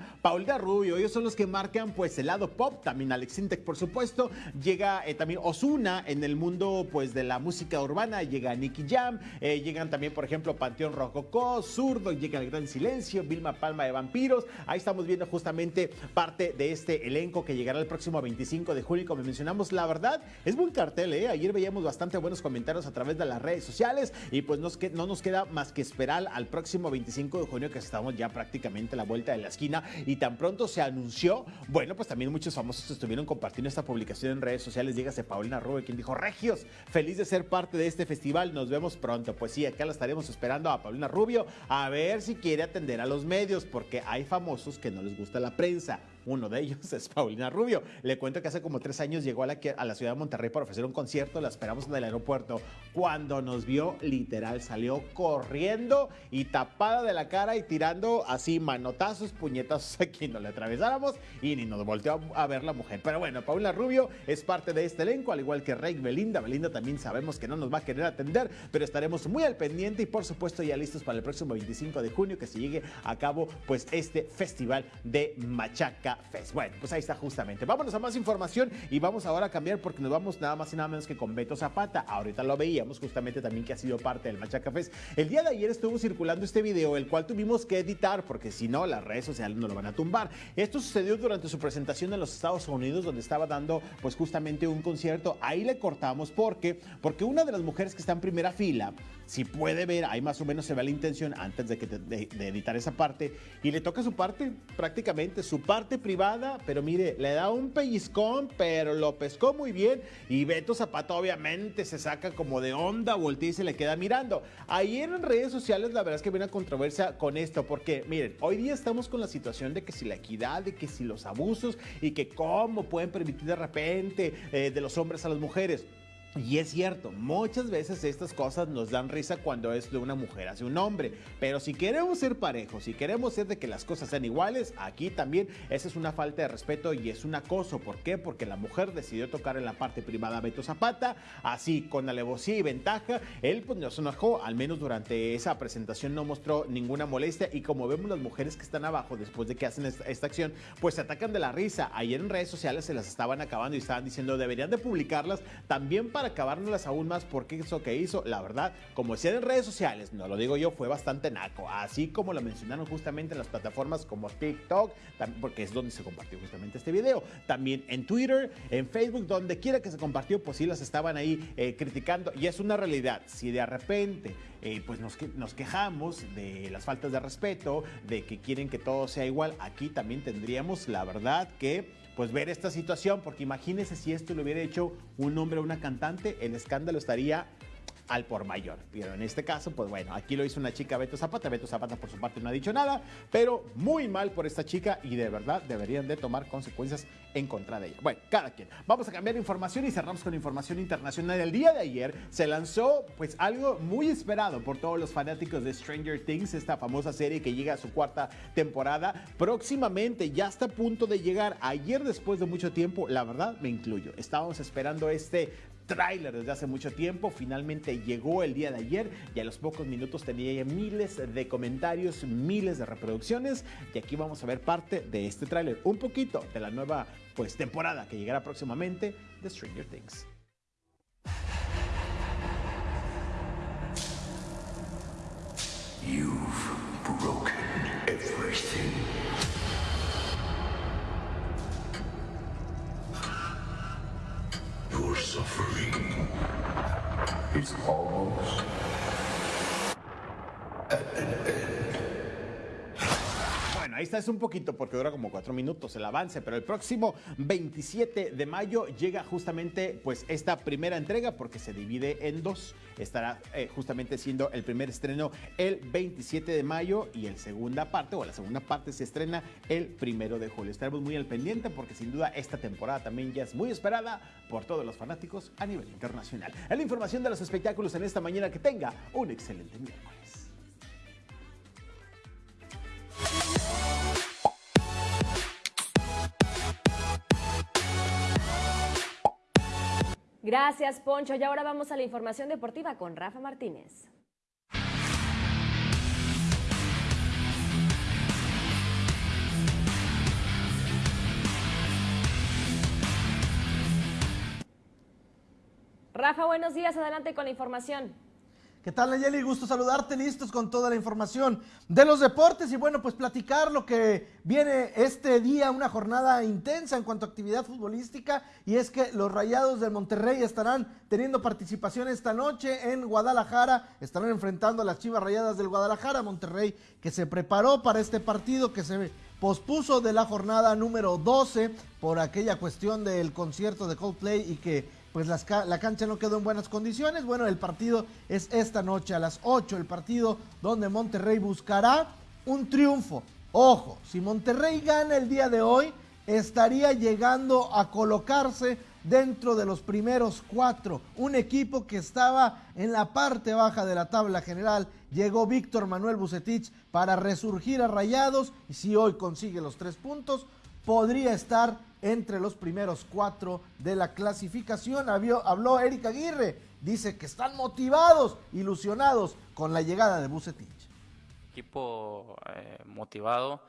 Rubio, ellos son los que marcan pues el lado pop, también Alex Sintek por supuesto, llega eh, también Osuna en el mundo pues de la música urbana, llega Nicky Jam, eh, llegan también por ejemplo Panteón Rococó, Zurdo, llega El Gran Silencio, Vilma Palma de Vampiros, ahí estamos viendo justamente parte de este elenco que llegará el próximo 25 de julio, como mencionamos, la verdad es buen cartel, ¿eh? ayer veíamos bastante buenos comentarios a través de las redes sociales y pues nos no nos queda más que esperar al próximo 25 de junio que estamos ya prácticamente a la vuelta de la esquina y tan pronto se anunció, bueno, pues también muchos famosos estuvieron compartiendo esta publicación en redes sociales. Dígase Paulina Rubio, quien dijo, Regios, feliz de ser parte de este festival, nos vemos pronto. Pues sí, acá la estaremos esperando a Paulina Rubio a ver si quiere atender a los medios, porque hay famosos que no les gusta la prensa. Uno de ellos es Paulina Rubio. Le cuento que hace como tres años llegó a la, a ciudad de Monterrey para ofrecer un concierto. La esperamos en el aeropuerto. Cuando nos vio, literal, salió corriendo y tapada de la cara y tirando así manotazos, puñetazos aquí. No le atravesáramos y ni nos volteó a, ver la mujer. Pero bueno, Paulina Rubio es parte de este elenco, al igual que Rey Belinda. Belinda también sabemos que no nos va a querer atender, pero estaremos muy al pendiente y por supuesto ya listos para el próximo 25 de junio que se llegue a cabo pues este festival de Machaca Fest. Bueno, pues ahí está justamente. Vámonos a más información y vamos ahora a cambiar porque nos vamos nada más y nada menos que con Beto Zapata. Ahorita lo veíamos justamente también que ha sido parte del Machaca Fest. El día de ayer estuvo circulando este video, el cual tuvimos que editar porque si no las redes sociales no lo van a tumbar. Esto sucedió durante su presentación en los Estados Unidos donde estaba dando pues justamente un concierto. Ahí le cortamos porque porque una de las mujeres que está en primera fila si puede ver, ahí más o menos se ve la intención antes de, que de editar esa parte. Y le toca su parte, prácticamente, su parte privada, pero mire, le da un pellizcón, pero lo pescó muy bien. Y Beto Zapata obviamente se saca como de onda, voltea y se le queda mirando. Ayer en redes sociales la verdad es que viene una controversia con esto, porque miren, hoy día estamos con la situación de que si la equidad, de que si los abusos y que cómo pueden permitir de repente eh, de los hombres a las mujeres. Y es cierto, muchas veces estas cosas nos dan risa cuando es de una mujer hacia un hombre. Pero si queremos ser parejos, si queremos ser de que las cosas sean iguales, aquí también esa es una falta de respeto y es un acoso. ¿Por qué? Porque la mujer decidió tocar en la parte privada a Beto Zapata, así con alevosía y ventaja. Él pues no se enojó, al menos durante esa presentación no mostró ninguna molestia. Y como vemos las mujeres que están abajo después de que hacen esta, esta acción, pues se atacan de la risa. Ayer en redes sociales se las estaban acabando y estaban diciendo deberían de publicarlas también para acabárnoslas aún más porque eso que hizo, la verdad, como decían en redes sociales, no lo digo yo, fue bastante naco, así como lo mencionaron justamente en las plataformas como TikTok, porque es donde se compartió justamente este video, también en Twitter, en Facebook, donde quiera que se compartió, pues sí las estaban ahí eh, criticando. Y es una realidad, si de repente eh, pues nos, nos quejamos de las faltas de respeto, de que quieren que todo sea igual, aquí también tendríamos la verdad que pues ver esta situación, porque imagínense si esto lo hubiera hecho un hombre o una cantante, el escándalo estaría al por mayor. Pero en este caso, pues bueno, aquí lo hizo una chica Beto Zapata. Beto Zapata por su parte no ha dicho nada, pero muy mal por esta chica y de verdad deberían de tomar consecuencias en contra de ella. Bueno, cada quien. Vamos a cambiar información y cerramos con información internacional. El día de ayer se lanzó pues algo muy esperado por todos los fanáticos de Stranger Things, esta famosa serie que llega a su cuarta temporada. Próximamente ya está a punto de llegar. Ayer después de mucho tiempo, la verdad me incluyo. Estábamos esperando este tráiler desde hace mucho tiempo. Finalmente llegó el día de ayer y a los pocos minutos tenía ya miles de comentarios, miles de reproducciones. Y aquí vamos a ver parte de este tráiler, un poquito de la nueva pues, temporada que llegará próximamente de Stranger Things. Suffering is almost at an end. Ahí está, es un poquito porque dura como cuatro minutos el avance, pero el próximo 27 de mayo llega justamente pues esta primera entrega porque se divide en dos. Estará eh, justamente siendo el primer estreno el 27 de mayo y el segunda parte o la segunda parte se estrena el primero de julio. Estaremos muy al pendiente porque sin duda esta temporada también ya es muy esperada por todos los fanáticos a nivel internacional. La información de los espectáculos en esta mañana que tenga un excelente miércoles. Gracias, Poncho. Y ahora vamos a la información deportiva con Rafa Martínez. Rafa, buenos días. Adelante con la información. ¿Qué tal, Nayeli? Gusto saludarte, listos con toda la información de los deportes y bueno, pues platicar lo que viene este día, una jornada intensa en cuanto a actividad futbolística y es que los Rayados de Monterrey estarán teniendo participación esta noche en Guadalajara, estarán enfrentando a las Chivas Rayadas del Guadalajara, Monterrey que se preparó para este partido que se pospuso de la jornada número 12 por aquella cuestión del concierto de Coldplay y que pues la cancha no quedó en buenas condiciones. Bueno, el partido es esta noche a las 8, el partido donde Monterrey buscará un triunfo. Ojo, si Monterrey gana el día de hoy, estaría llegando a colocarse dentro de los primeros cuatro. Un equipo que estaba en la parte baja de la tabla general. Llegó Víctor Manuel Bucetich para resurgir a Rayados y si hoy consigue los tres puntos, podría estar entre los primeros cuatro de la clasificación. Habló, habló Eric Aguirre, dice que están motivados, ilusionados con la llegada de Bucetich. equipo eh, motivado,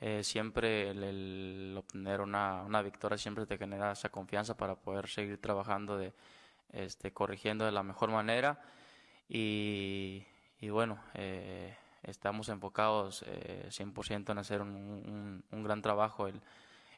eh, siempre el, el obtener una, una victoria siempre te genera esa confianza para poder seguir trabajando, de, este, corrigiendo de la mejor manera y, bueno, eh, estamos enfocados eh, 100% en hacer un, un- gran trabajo el,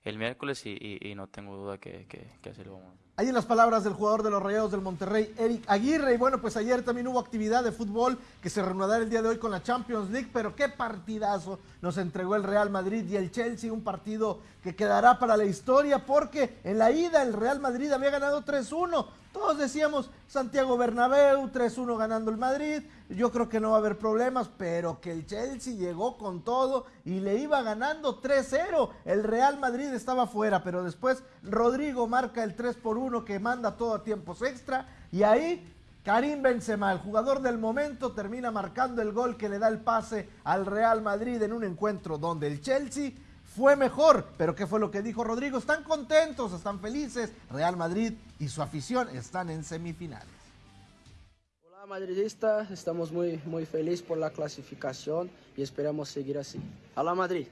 el miércoles y, no tengo duda que, que, que así lo vamos. Ahí en las palabras del jugador de los Rayados del Monterrey, Eric Aguirre. Y bueno, pues ayer también hubo actividad de fútbol que se reanudará el día de hoy con la Champions League. Pero qué partidazo nos entregó el Real Madrid y el Chelsea. Un partido que quedará para la historia porque en la ida el Real Madrid había ganado 3-1. Todos decíamos Santiago Bernabéu, 3-1 ganando el Madrid. Yo creo que no va a haber problemas, pero que el Chelsea llegó con todo y le iba ganando 3-0. El Real Madrid estaba fuera, pero después Rodrigo marca el 3 por 1 que manda todo a tiempos extra y ahí Karim Benzema, el jugador del momento, termina marcando el gol que le da el pase al Real Madrid en un encuentro donde el Chelsea fue mejor. Pero ¿qué fue lo que dijo Rodrigo? Están contentos, están felices. Real Madrid y su afición están en semifinales. Hola madridista, estamos muy, muy felices por la clasificación y esperamos seguir así. A la Madrid.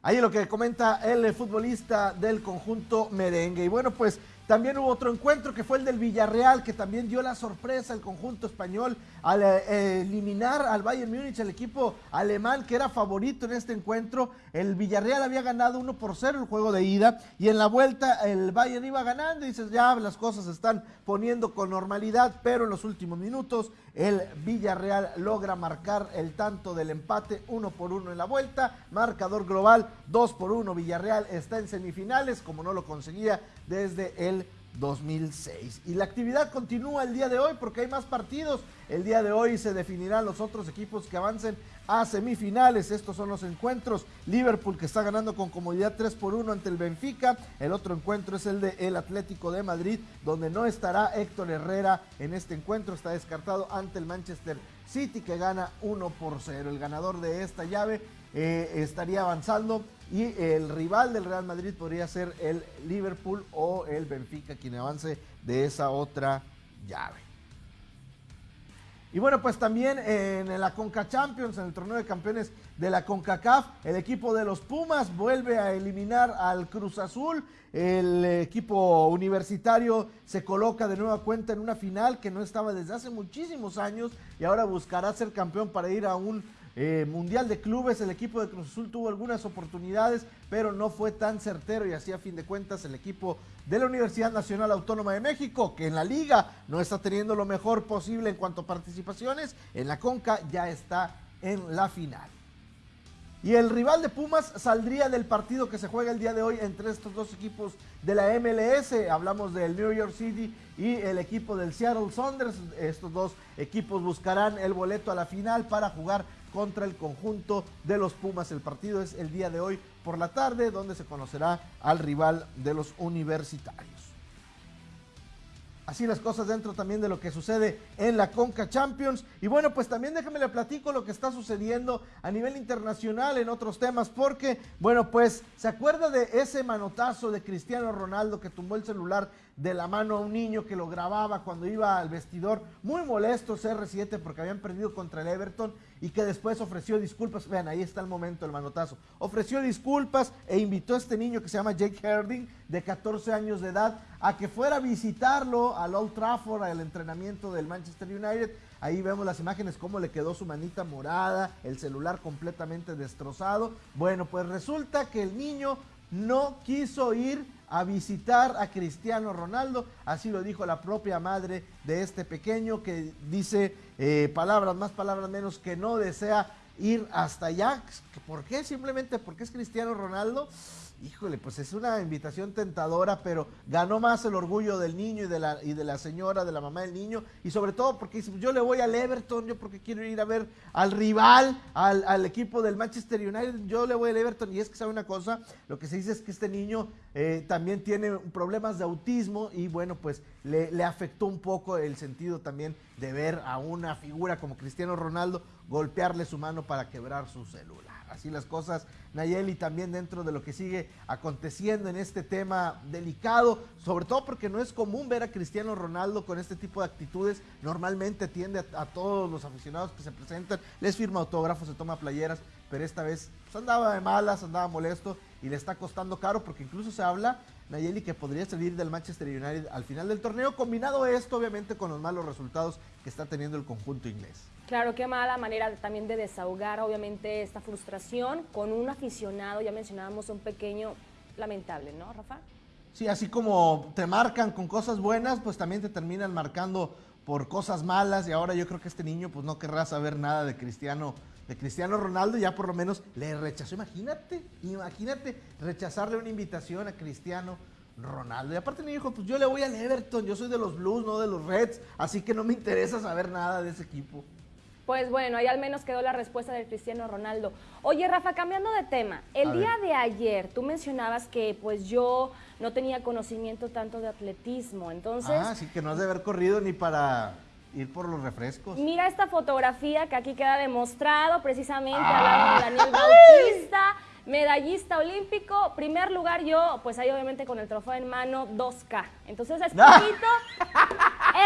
Ahí lo que comenta el futbolista del conjunto merengue. Y bueno, pues también hubo otro encuentro que fue el del Villarreal, que también dio la sorpresa al conjunto español al eh, eliminar al Bayern Múnich, el equipo alemán que era favorito en este encuentro. El Villarreal había ganado 1 por 0 el juego de ida y en la vuelta el Bayern iba ganando y dices, ya las cosas se están poniendo con normalidad, pero en los últimos minutos el Villarreal logra marcar el tanto del empate 1 por 1 en la vuelta, marcador global 2 por 1, Villarreal está en semifinales como no lo conseguía desde el 2006. Y la actividad continúa el día de hoy porque hay más partidos. El día de hoy se definirán los otros equipos que avancen a semifinales. Estos son los encuentros. Liverpool que está ganando con comodidad 3 por 1 ante el Benfica. El otro encuentro es el de el Atlético de Madrid, donde no estará Héctor Herrera en este encuentro. Está descartado ante el Manchester City que gana 1 por 0. El ganador de esta llave eh, estaría avanzando y el rival del Real Madrid podría ser el Liverpool o el Benfica quien avance de esa otra llave. Y bueno, pues también en la Conca Champions, en el torneo de campeones de la CONCACAF, el equipo de los Pumas vuelve a eliminar al Cruz Azul. El equipo universitario se coloca de nueva cuenta en una final que no estaba desde hace muchísimos años y ahora buscará ser campeón para ir a un eh, Mundial de Clubes. El equipo de Cruz Azul tuvo algunas oportunidades, pero no fue tan certero y así a fin de cuentas el equipo de la Universidad Nacional Autónoma de México, que en la liga no está teniendo lo mejor posible en cuanto a participaciones, en la Conca ya está en la final. Y el rival de Pumas saldría del partido que se juega el día de hoy entre estos dos equipos de la MLS. Hablamos del New York City y el equipo del Seattle Saunders. Estos dos equipos buscarán el boleto a la final para jugar contra el conjunto de los Pumas. El partido es el día de hoy por la tarde, donde se conocerá al rival de los universitarios. Así las cosas dentro también de lo que sucede en la Conca Champions. Y bueno, pues también déjame le platico lo que está sucediendo a nivel internacional en otros temas, porque, bueno, pues se acuerda de ese manotazo de Cristiano Ronaldo que tumbó el celular de la mano a un niño que lo grababa cuando iba al vestidor, muy molesto CR7 porque habían perdido contra el Everton y que después ofreció disculpas. Vean, ahí está el momento, el manotazo. Ofreció disculpas e invitó a este niño que se llama Jake Herding, de 14 años de edad, a que fuera a visitarlo al Old Trafford, al entrenamiento del Manchester United. Ahí vemos las imágenes, cómo le quedó su manita morada, el celular completamente destrozado. Bueno, pues resulta que el niño no quiso ir a visitar a Cristiano Ronaldo, así lo dijo la propia madre de este pequeño que dice eh, palabras más, palabras menos, que no desea ir hasta allá. ¿Por qué? Simplemente porque es Cristiano Ronaldo. Híjole, pues es una invitación tentadora, pero ganó más el orgullo del niño y de la, y de la señora, de la mamá del niño, y sobre todo porque dice, yo le voy al Everton, yo porque quiero ir a ver al rival, al, equipo del Manchester United, yo le voy al Everton, y es que sabe una cosa, lo que se dice es que este niño eh, también tiene problemas de autismo, y bueno, pues le, le afectó un poco el sentido también de ver a una figura como Cristiano Ronaldo golpearle su mano para quebrar su celular así las cosas, Nayeli, también dentro de lo que sigue aconteciendo en este tema delicado, sobre todo porque no es común ver a Cristiano Ronaldo con este tipo de actitudes, normalmente atiende a, todos los aficionados que se presentan, les firma autógrafos, se toma playeras, pero esta vez pues, andaba de malas, andaba molesto y le está costando caro porque incluso se habla Nayeli que podría salir del Manchester United al final del torneo, combinado esto obviamente con los malos resultados que está teniendo el conjunto inglés. Claro, qué mala manera también de desahogar obviamente esta frustración con un aficionado, ya mencionábamos un pequeño lamentable, ¿no, Rafa? Sí, así como te marcan con cosas buenas, pues también te terminan marcando por cosas malas y ahora yo creo que este niño pues no querrá saber nada de Cristiano, de Cristiano Ronaldo, ya por lo menos le rechazó, imagínate, imagínate rechazarle una invitación a Cristiano Ronaldo. Y aparte me dijo, pues yo le voy al Everton, yo soy de los Blues, no de los Reds, así que no me interesa saber nada de ese equipo. Pues bueno, ahí al menos quedó la respuesta del Cristiano Ronaldo. Oye, Rafa, cambiando de tema, el día de ayer tú mencionabas que pues yo no tenía conocimiento tanto de atletismo, entonces... Ah, sí, que no has de haber corrido ni para ir por los refrescos. Mira esta fotografía que aquí queda demostrado precisamente hablando de Daniel Bautista medallista olímpico, primer lugar yo, pues ahí obviamente con el trofeo en mano, 2K. Entonces es poquito,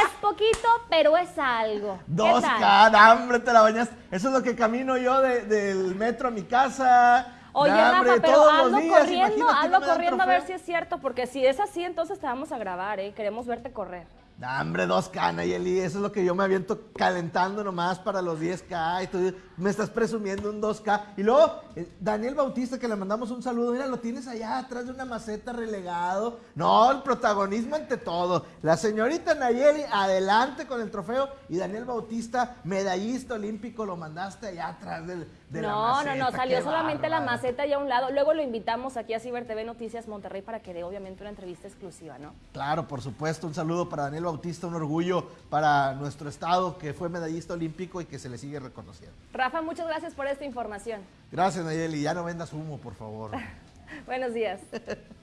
es poquito, pero es algo. 2K, hambre, te la bañas. Eso es lo que camino yo del metro a mi casa. Oye, Rafa, pero hazlo corriendo, hazlo corriendo a ver si es cierto, porque si es así, entonces te vamos a grabar, ¿eh? Queremos verte correr. Hombre, 2K, Eli, eso es lo que yo me aviento calentando nomás para los 10K. Y tú me estás presumiendo un 2K. Y luego, eh, Daniel Bautista, que le mandamos un saludo, mira, lo tienes allá atrás de una maceta relegado. No, el protagonismo ante todo. La señorita Nayeli, adelante con el trofeo. Y Daniel Bautista, medallista olímpico, lo mandaste allá atrás del, no, no, no, salió solamente la maceta y a un lado. Luego lo invitamos aquí a Ciber TV Noticias Monterrey para que dé obviamente una entrevista exclusiva, ¿no? Claro, por supuesto. Un saludo para Daniel Bautista, un orgullo para nuestro estado que fue medallista olímpico y que se le sigue reconociendo. Rafa, muchas gracias por esta información. Gracias, Nayeli. Ya no vendas humo, por favor. Buenos días.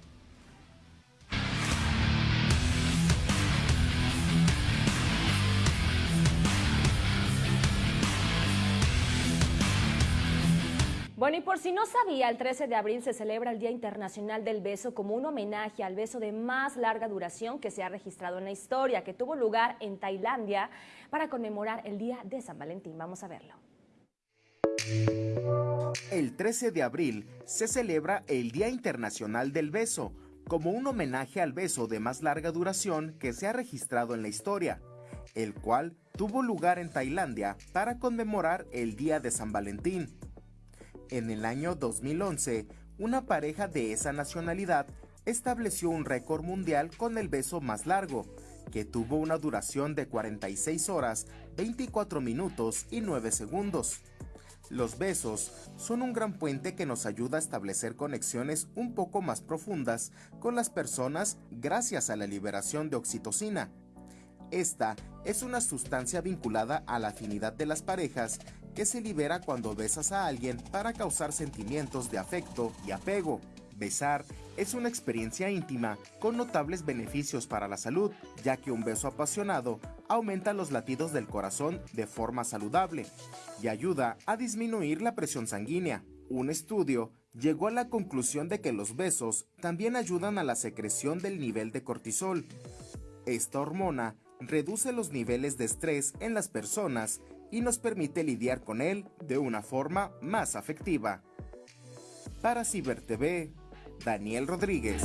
Bueno, y por si no sabía, el 13 de abril se celebra el Día Internacional del Beso como un homenaje al beso de más larga duración que se ha registrado en la historia, que tuvo lugar en Tailandia para conmemorar el Día de San Valentín. Vamos a verlo. El 13 de abril se celebra el Día Internacional del Beso, como un homenaje al beso de más larga duración que se ha registrado en la historia, el cual tuvo lugar en Tailandia para conmemorar el Día de San Valentín. En el año 2011, una pareja de esa nacionalidad estableció un récord mundial con el beso más largo, que tuvo una duración de 46 horas, 24 minutos y 9 segundos. Los besos son un gran puente que nos ayuda a establecer conexiones un poco más profundas con las personas gracias a la liberación de oxitocina. Esta es una sustancia vinculada a la afinidad de las parejas que se libera cuando besas a alguien para causar sentimientos de afecto y apego. Besar es una experiencia íntima con notables beneficios para la salud, ya que un beso apasionado aumenta los latidos del corazón de forma saludable y ayuda a disminuir la presión sanguínea. Un estudio llegó a la conclusión de que los besos también ayudan a la secreción del nivel de cortisol. Esta hormona reduce los niveles de estrés en las personas y nos permite lidiar con él de una forma más afectiva. Para Ciber TV, Daniel Rodríguez.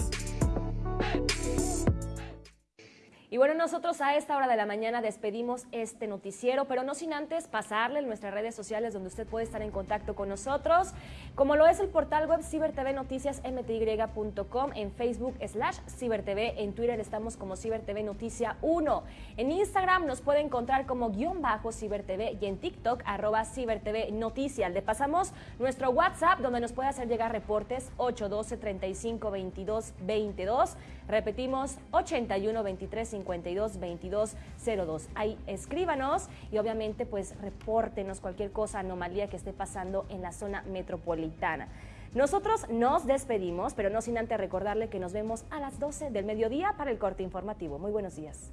Y bueno, nosotros a esta hora de la mañana despedimos este noticiero, pero no sin antes pasarle en nuestras redes sociales donde usted puede estar en contacto con nosotros, como lo es el portal web cibertvnoticiasmty.com, en Facebook slash cibertv, en Twitter estamos como cibertv noticia 1, en Instagram nos puede encontrar como guion bajo cibertv y en TikTok arroba cibertv noticia. Le pasamos nuestro WhatsApp donde nos puede hacer llegar reportes 812 35 22 22, Repetimos, 81 23 52 22 02. Ahí escríbanos y obviamente pues repórtenos cualquier cosa, anomalía que esté pasando en la zona metropolitana. Nosotros nos despedimos, pero no sin antes recordarle que nos vemos a las 12 del mediodía para el corte informativo. Muy buenos días.